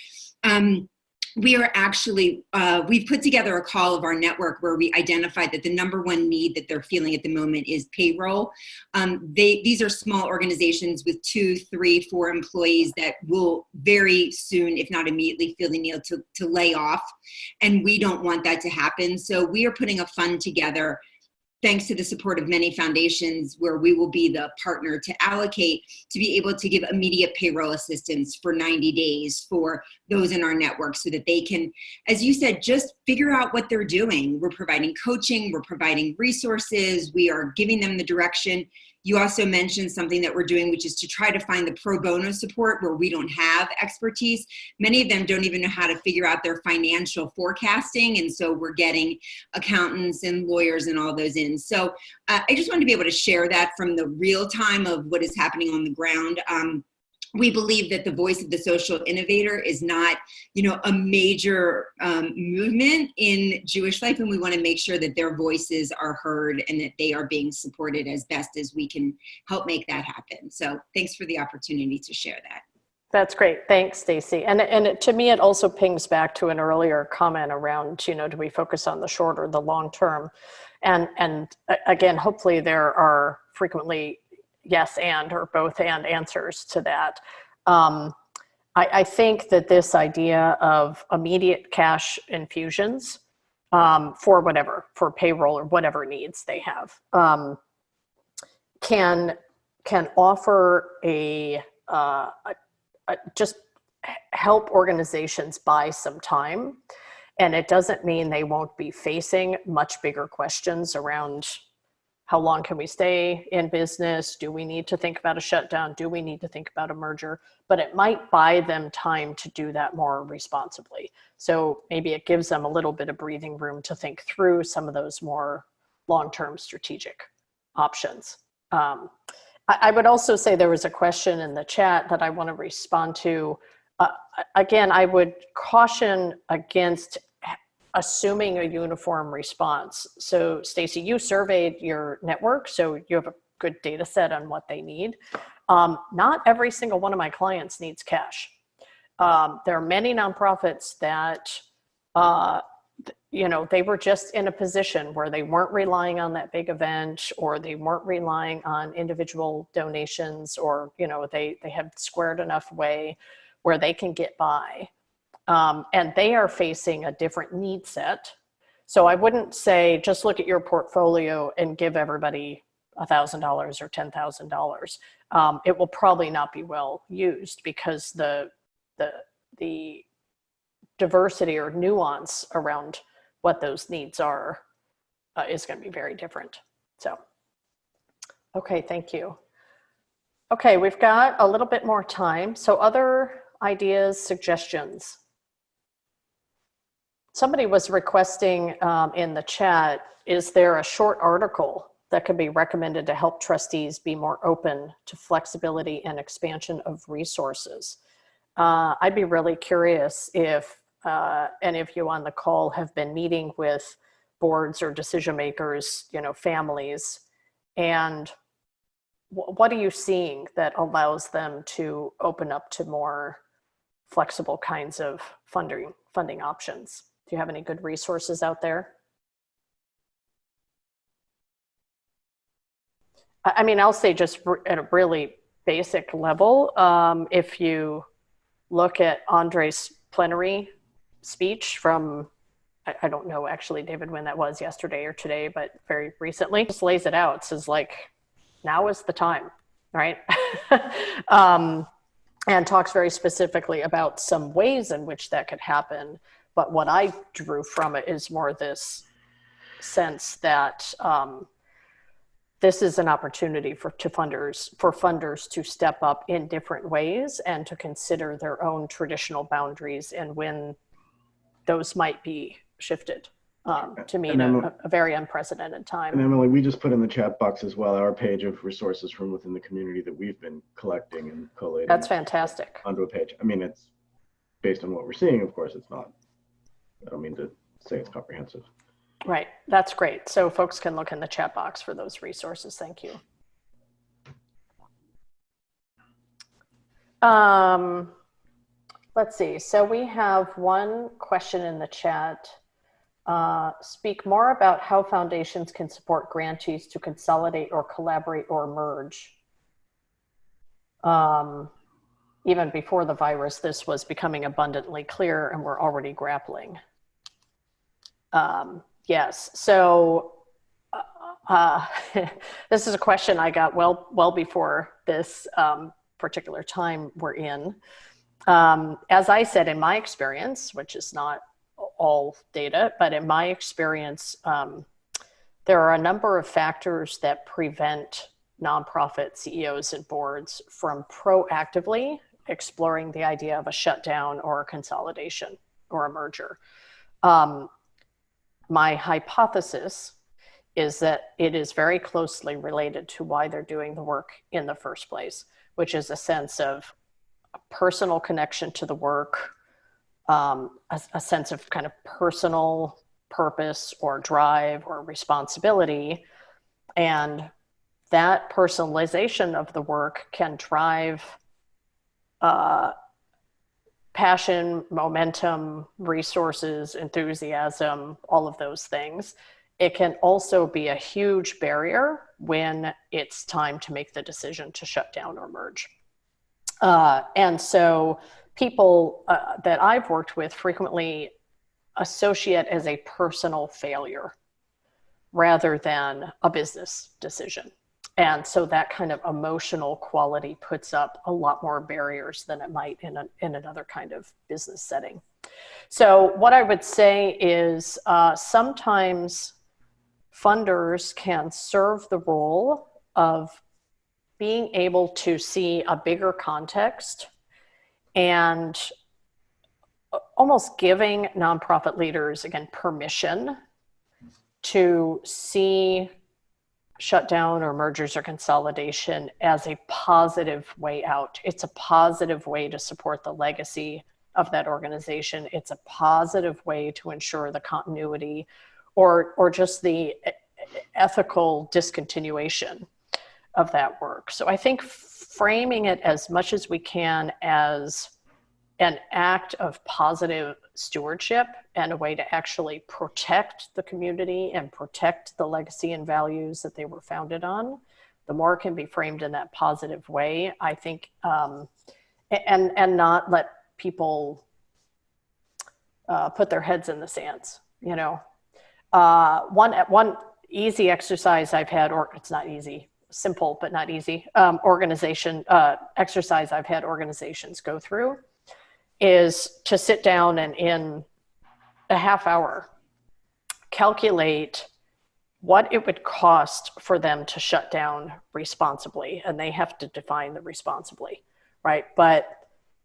Um, we are actually, uh, we've put together a call of our network where we identified that the number one need that they're feeling at the moment is payroll. Um, they, these are small organizations with two, three, four employees that will very soon, if not immediately, feel the need to, to lay off. And we don't want that to happen. So we are putting a fund together thanks to the support of many foundations where we will be the partner to allocate to be able to give immediate payroll assistance for 90 days for those in our network so that they can, as you said, just figure out what they're doing. We're providing coaching, we're providing resources, we are giving them the direction. You also mentioned something that we're doing, which is to try to find the pro bono support where we don't have expertise. Many of them don't even know how to figure out their financial forecasting. And so we're getting accountants and lawyers and all those in. So uh, I just wanted to be able to share that from the real time of what is happening on the ground. Um, we believe that the voice of the social innovator is not you know a major um, movement in jewish life and we want to make sure that their voices are heard and that they are being supported as best as we can help make that happen so thanks for the opportunity to share that That's great. Thanks, Stacy. And and to me, it also pings back to an earlier comment around, you know, do we focus on the short or the long term? And and again, hopefully there are frequently yes and or both and answers to that. Um, I, I think that this idea of immediate cash infusions um, for whatever, for payroll or whatever needs they have, um, can can offer a, uh, a, a just help organizations buy some time. And it doesn't mean they won't be facing much bigger questions around how long can we stay in business? Do we need to think about a shutdown? Do we need to think about a merger? But it might buy them time to do that more responsibly. So maybe it gives them a little bit of breathing room to think through some of those more long-term strategic options. Um, I, I would also say there was a question in the chat that I want to respond to. Uh, again, I would caution against assuming a uniform response. So Stacy, you surveyed your network, so you have a good data set on what they need. Um, not every single one of my clients needs cash. Um, there are many nonprofits that, uh, you know, they were just in a position where they weren't relying on that big event or they weren't relying on individual donations or, you know, they, they have squared enough way where they can get by. Um, and they are facing a different need set. So I wouldn't say just look at your portfolio and give everybody $1,000 or $10,000. Um, it will probably not be well used because the, the, the diversity or nuance around what those needs are uh, is going to be very different. So, okay, thank you. Okay, we've got a little bit more time. So other ideas, suggestions? Somebody was requesting um, in the chat, is there a short article that could be recommended to help trustees be more open to flexibility and expansion of resources? Uh, I'd be really curious if uh, any of you on the call have been meeting with boards or decision makers, you know, families, and what are you seeing that allows them to open up to more flexible kinds of funding funding options? You have any good resources out there? I mean, I'll say just at a really basic level, um, if you look at Andre's plenary speech from, I, I, don't know actually, David, when that was yesterday or today, but very recently, just lays it out. Says like, now is the time, right? [LAUGHS] um, and talks very specifically about some ways in which that could happen. But what I drew from it is more this sense that um, this is an opportunity for to funders for funders to step up in different ways and to consider their own traditional boundaries and when those might be shifted um, to meet a, a, very unprecedented time. And Emily, we just put in the chat box as well our page of resources from within the community that we've been collecting and collating. That's fantastic. Onto a page. I mean, it's based on what we're seeing. Of course, it's not I don't mean to say it's comprehensive. Right, that's great. So folks can look in the chat box for those resources. Thank you. Um, let's see. So we have one question in the chat. Uh, speak more about how foundations can support grantees to consolidate or collaborate or merge. Um, even before the virus, this was becoming abundantly clear and we're already grappling. Um, yes. So uh, uh, [LAUGHS] this is a question I got well, well before this um, particular time we're in. Um, as I said, in my experience, which is not all data, but in my experience, um, there are a number of factors that prevent nonprofit CEOs and boards from proactively exploring the idea of a shutdown or a consolidation or a merger. Um, my hypothesis is that it is very closely related to why they're doing the work in the first place, which is a sense of a personal connection to the work, um, a, a sense of kind of personal purpose or drive or responsibility. And that personalization of the work can drive uh, passion, momentum, resources, enthusiasm, all of those things. It can also be a huge barrier when it's time to make the decision to shut down or merge. Uh, and so people uh, that I've worked with frequently associate as a personal failure rather than a business decision. And so that kind of emotional quality puts up a lot more barriers than it might in, a, in another kind of business setting. So what I would say is uh, sometimes funders can serve the role of being able to see a bigger context and almost giving nonprofit leaders, again, permission to see shutdown or mergers or consolidation as a positive way out. It's a positive way to support the legacy of that organization. It's a positive way to ensure the continuity or, or just the ethical discontinuation of that work. So I think framing it as much as we can as an act of positive stewardship and a way to actually protect the community and protect the legacy and values that they were founded on. The more can be framed in that positive way, I think, um, and and not let people uh, put their heads in the sands. You know, uh, one one easy exercise I've had, or it's not easy, simple but not easy um, organization uh, exercise I've had organizations go through is to sit down and in a half hour calculate what it would cost for them to shut down responsibly and they have to define the responsibly right? But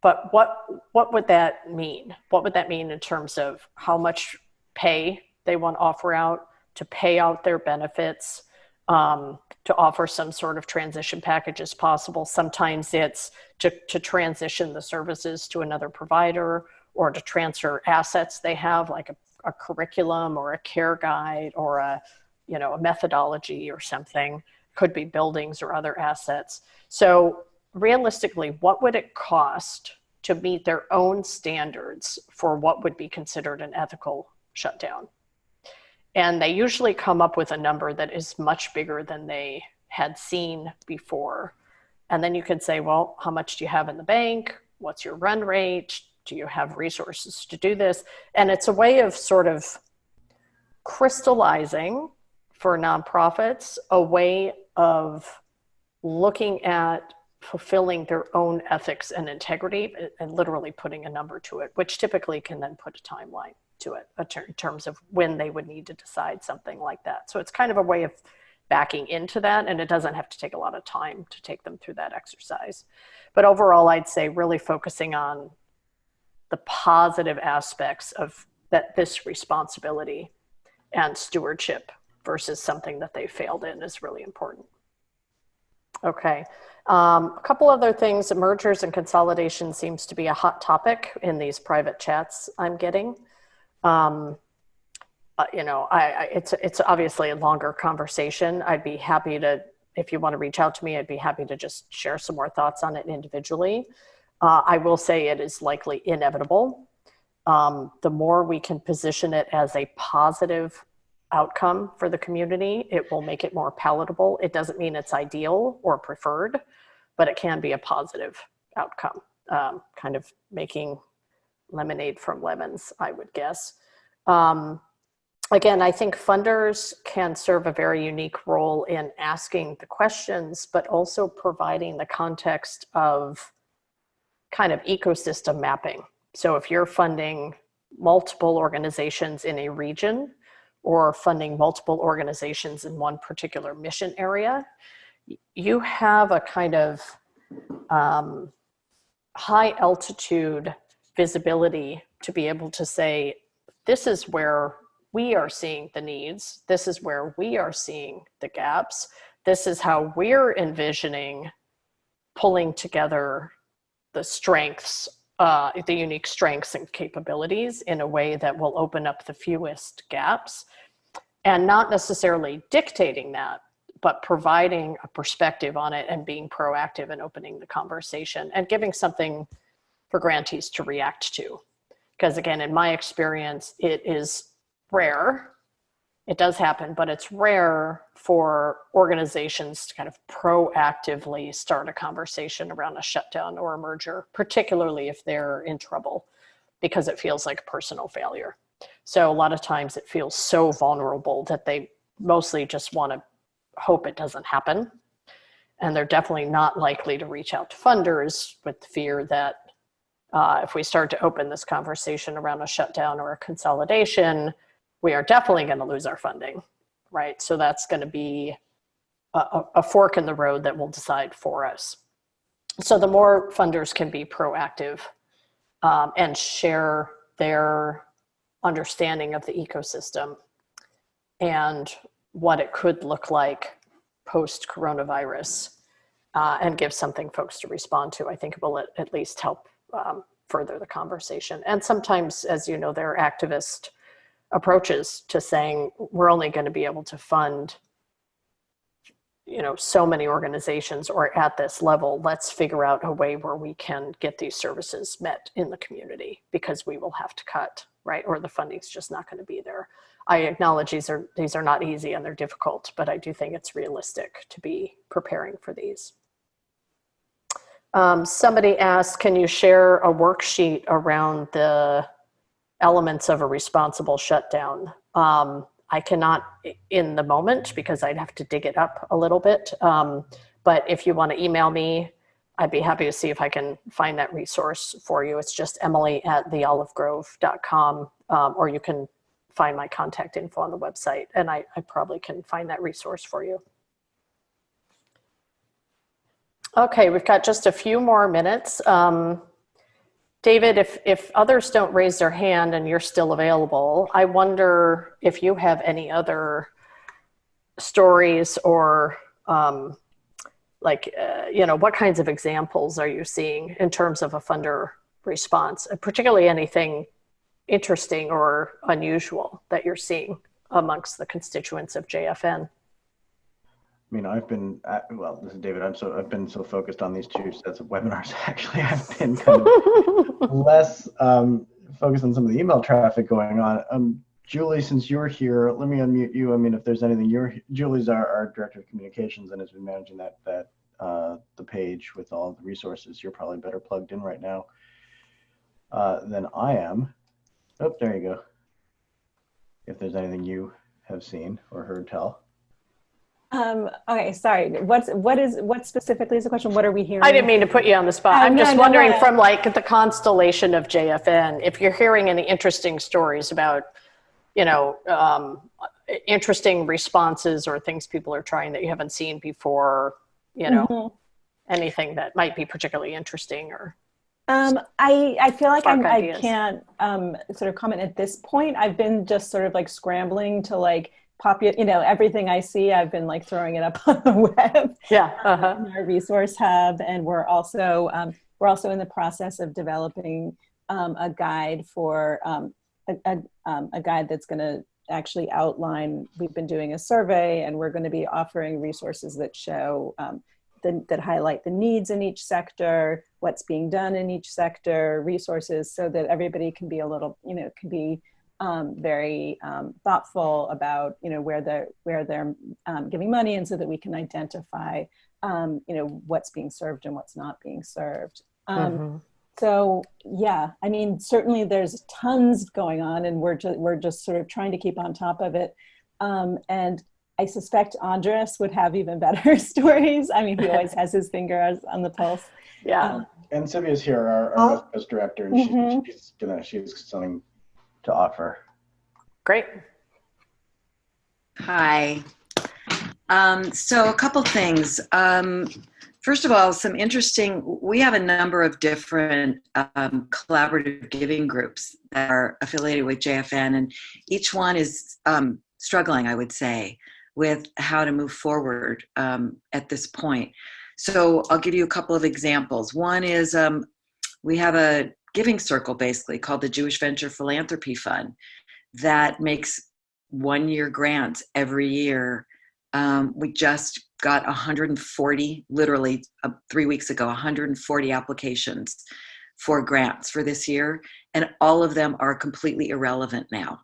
but what what would that mean? What would that mean in terms of how much pay they want to offer out to pay out their benefits um, to offer some sort of transition package as possible. Sometimes it's to, to transition the services to another provider or to transfer assets they have, like a, a curriculum or a care guide or a, you know, a methodology or something. Could be buildings or other assets. So realistically, what would it cost to meet their own standards for what would be considered an ethical shutdown? And they usually come up with a number that is much bigger than they had seen before. And then you could say, well, how much do you have in the bank? What's your run rate? Do you have resources to do this? And it's a way of sort of crystallizing for nonprofits a way of looking at fulfilling their own ethics and integrity and literally putting a number to it, which typically can then put a timeline to it in terms of when they would need to decide something like that. So it's kind of a way of backing into that and it doesn't have to take a lot of time to take them through that exercise. But overall, I'd say really focusing on the positive aspects of that this responsibility and stewardship versus something that they failed in is really important. Okay, um, a couple other things, mergers and consolidation seems to be a hot topic in these private chats I'm getting. Um, uh, you know, I, I, it's it's obviously a longer conversation. I'd be happy to, if you want to reach out to me, I'd be happy to just share some more thoughts on it individually. Uh, I will say it is likely inevitable. Um, the more we can position it as a positive outcome for the community, it will make it more palatable. It doesn't mean it's ideal or preferred, but it can be a positive outcome, um, kind of making lemonade from lemons, I would guess. Um, again, I think funders can serve a very unique role in asking the questions, but also providing the context of kind of ecosystem mapping. So if you're funding multiple organizations in a region or funding multiple organizations in one particular mission area, you have a kind of um, high altitude visibility to be able to say, this is where we are seeing the needs. This is where we are seeing the gaps. This is how we're envisioning pulling together the strengths, uh, the unique strengths and capabilities in a way that will open up the fewest gaps and not necessarily dictating that, but providing a perspective on it and being proactive and opening the conversation and giving something for grantees to react to. Because again, in my experience, it is rare. It does happen, but it's rare for organizations to kind of proactively start a conversation around a shutdown or a merger, particularly if they're in trouble, because it feels like personal failure. So a lot of times it feels so vulnerable that they mostly just want to hope it doesn't happen. And they're definitely not likely to reach out to funders with the fear that uh, if we start to open this conversation around a shutdown or a consolidation, we are definitely going to lose our funding, right? So that's going to be a, a, fork in the road that will decide for us. So the more funders can be proactive um, and share their understanding of the ecosystem and what it could look like post coronavirus uh, and give something folks to respond to, I think will at, at least help um, further the conversation. And sometimes, as you know, there are activist approaches to saying we're only going to be able to fund you know so many organizations or at this level let's figure out a way where we can get these services met in the community because we will have to cut right? Or the funding's just not going to be there. I acknowledge these are these are not easy and they're difficult but i do think it's realistic to be preparing for these um, somebody asked can you share a worksheet around the elements of a responsible shutdown. Um, I cannot in the moment because I'd have to dig it up a little bit. Um, but if you want to email me, I'd be happy to see if I can find that resource for you. It's just emily at theolivegrove.com um, or you can find my contact info on the website and I, I probably can find that resource for you. Okay, we've got just a few more minutes. Um, David, if, if others don't raise their hand and you're still available, I wonder if you have any other stories or um, like, uh, you know, what kinds of examples are you seeing in terms of a funder response, particularly anything interesting or unusual that you're seeing amongst the constituents of JFN? I mean, I've been at, well. This is David. I'm so I've been so focused on these two sets of webinars. [LAUGHS] Actually, I've been kind of [LAUGHS] less um, focused on some of the email traffic going on. Um, Julie, since you're here, let me unmute you. I mean, if there's anything, you're Julie's our, our director of communications and has been managing that that uh, the page with all the resources. You're probably better plugged in right now uh, than I am. Oh, there you go. If there's anything you have seen or heard tell. Um, okay, sorry. What's what is what specifically is the question? What are we hearing? I didn't mean to put you on the spot. Um, I'm no, just no, wondering no. from like the constellation of JFN, if you're hearing any interesting stories about, you know, um, interesting responses or things people are trying that you haven't seen before, you know, Mhm. anything that might be particularly interesting or. Um, I I feel like I'm, I can't um, sort of comment at this point. I've been just sort of like scrambling to like popu you know, everything I see, I've been like throwing it up [LAUGHS] on the web. Yeah. Uh-huh. in our resource hub, and we're also um, we're also in the process of developing um, a guide for um, a, a, um, a guide that's going to actually outline. We've been doing a survey, and we're going to be offering resources that show um, the, that highlight the needs in each sector, what's being done in each sector, resources, so that everybody can be a little, you know, can be um, very um, thoughtful about you know where they're where they're um, giving money, and so that we can identify um, you know what's being served and what's not being served. Um, Mhm. so yeah, I mean, certainly there's tons going on, and we're just we're just sort of trying to keep on top of it. Um, and I suspect Andres would have even [LAUGHS] better stories. I mean, he always has his finger on the pulse. Yeah. Um, And Sylvia's here, our, Oh. our West Coast director, and she- Mhm. she's gonna, she's something to offer. Great. Hi. Um, so a couple things. Um, first of all, some interesting, we have a number of different um, collaborative giving groups that are affiliated with JFN and each one is um, struggling, I would say, with how to move forward um, at this point. So I'll give you a couple of examples. One is um, we have a giving circle basically called the Jewish Venture Philanthropy Fund that makes one year grants every year. Um, we just got 140, literally uh, three weeks ago, 140 applications for grants for this year, and all of them are completely irrelevant now.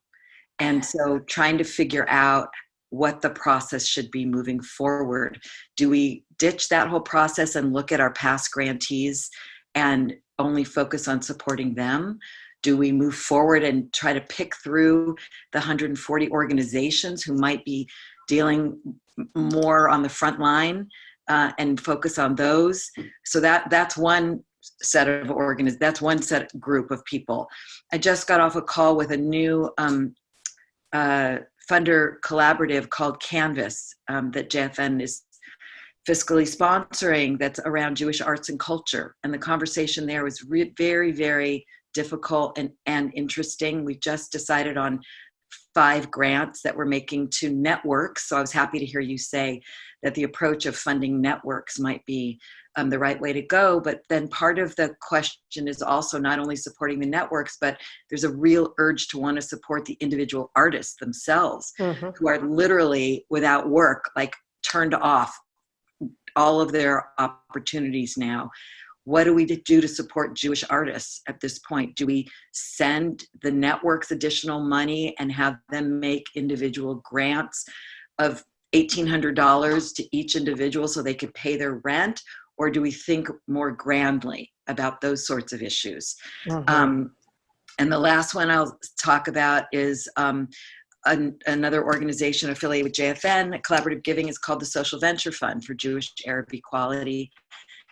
And so trying to figure out what the process should be moving forward. Do we ditch that whole process and look at our past grantees and only focus on supporting them? Do we move forward and try to pick through the 140 organizations who might be dealing more on the front line uh, and focus on those? So that that's one set of organiz that's one set group of people. I just got off a call with a new um, uh, funder collaborative called Canvas um, that JFN is fiscally sponsoring that's around Jewish arts and culture. And the conversation there was very, very difficult and, and interesting. We just decided on five grants that we're making to networks. So I was happy to hear you say that the approach of funding networks might be um, the right way to go. But then part of the question is also not only supporting the networks, but there's a real urge to want to support the individual artists themselves Mhm. who are literally without work, like turned off all of their opportunities now. What do we do to support Jewish artists at this point? Do we send the networks additional money and have them make individual grants of $1,800 to each individual so they could pay their rent? Or do we think more grandly about those sorts of issues? Mhm. Um, and the last one I'll talk about is um, an, another organization affiliated with JFN, Collaborative Giving, is called the Social Venture Fund for Jewish Arab Equality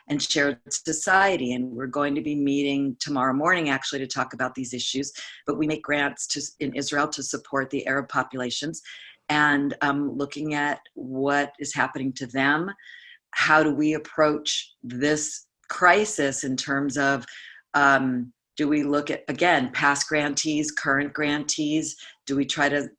and Shared Society. And we're going to be meeting tomorrow morning actually to talk about these issues. But we make grants to, in Israel to support the Arab populations and um, looking at what is happening to them. How do we approach this crisis in terms of um, do we look at again past grantees current grantees do we try to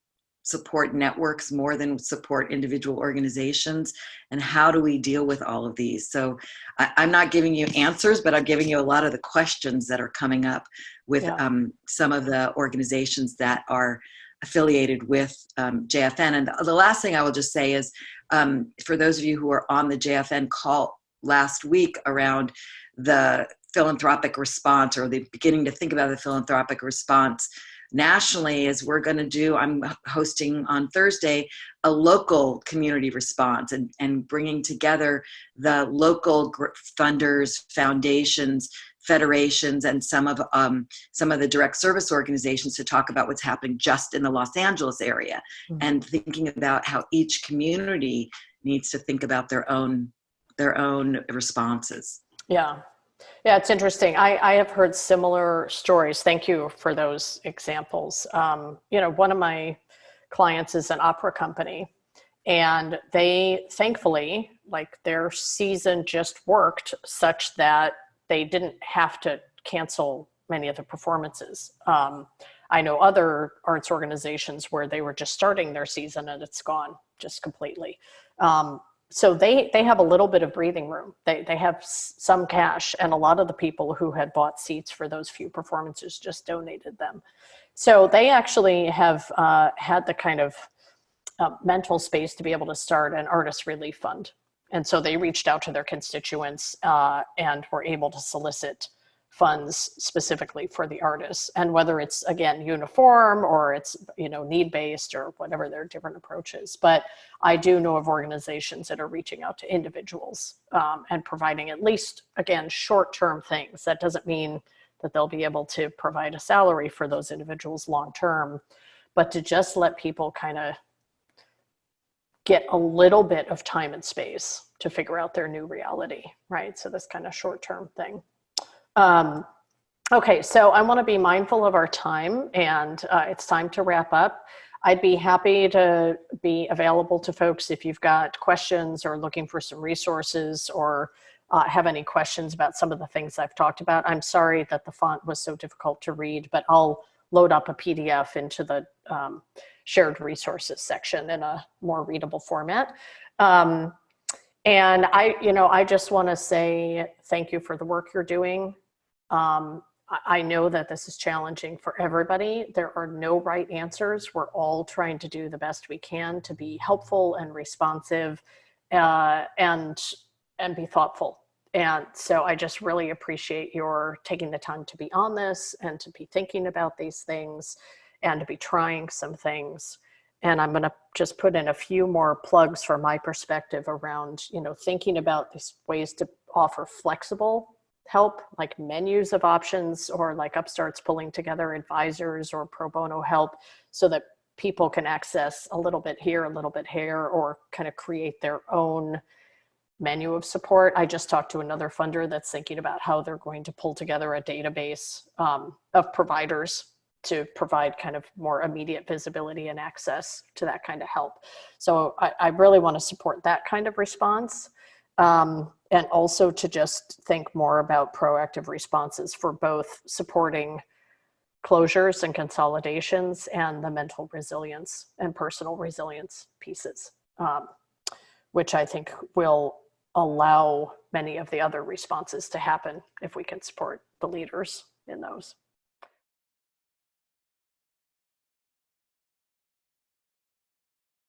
support networks more than support individual organizations? And how do we deal with all of these? So I, i'm not giving you answers but i'm giving you a lot of the questions that are coming up with Yeah. um, some of the organizations that are affiliated with um, jfn and the last thing i will just say is um, for those of you who are on the jfn call last week around the philanthropic response or the beginning to think about the philanthropic response nationally is we're going to do i'm hosting on thursday a local community response and, and bringing together the local gr- funders foundations federations and some of um, some of the direct service organizations to talk about what's happening just in the los angeles area Mhm. and thinking about how each community needs to think about their own their own responses Yeah. Yeah, it's interesting. I, I have heard similar stories. Thank you for those examples. Um, you know, one of my clients is an opera company, and they thankfully, like their season just worked such that they didn't have to cancel many of the performances. Um, I know other arts organizations where they were just starting their season and it's gone just completely. Um, so they they have a little bit of breathing room. They they have some cash and a lot of the people who had bought seats for those few performances just donated them. So they actually have uh, had the kind of uh, mental space to be able to start an artist relief fund. And so they reached out to their constituents uh, and were able to solicit funds specifically for the artists. And whether it's again uniform or it's you know need based or whatever their different approaches. But i do know of organizations that are reaching out to individuals um, and providing at least again short term things. That doesn't mean that they'll be able to provide a salary for those individuals long term but to just let people kind of get a little bit of time and space to figure out their new reality right? So this kind of short term thing um, okay, so I want to be mindful of our time and uh, it's time to wrap up. I'd be happy to be available to folks if you've got questions or looking for some resources or uh, have any questions about some of the things I've talked about. I'm sorry that the font was so difficult to read, but I'll load up a PDF into the um, shared resources section in a more readable format. Um, and I, you know, I just want to say thank you for the work you're doing. Um, I know that this is challenging for everybody. There are no right answers. We're all trying to do the best we can to be helpful and responsive uh, and, and be thoughtful. And so I just really appreciate your taking the time to be on this and to be thinking about these things and to be trying some things. And I'm gonna just put in a few more plugs from my perspective around, you know, thinking about these ways to offer flexible help, like menus of options or like Upstart's pulling together advisors or pro bono help so that people can access a little bit here, a little bit here, or kind of create their own menu of support. I just talked to another funder that's thinking about how they're going to pull together a database um, of providers to provide kind of more immediate visibility and access to that kind of help. So I, I really want to support that kind of response. Um, and also to just think more about proactive responses for both supporting closures and consolidations and the mental resilience and personal resilience pieces, um, which I think will allow many of the other responses to happen if we can support the leaders in those.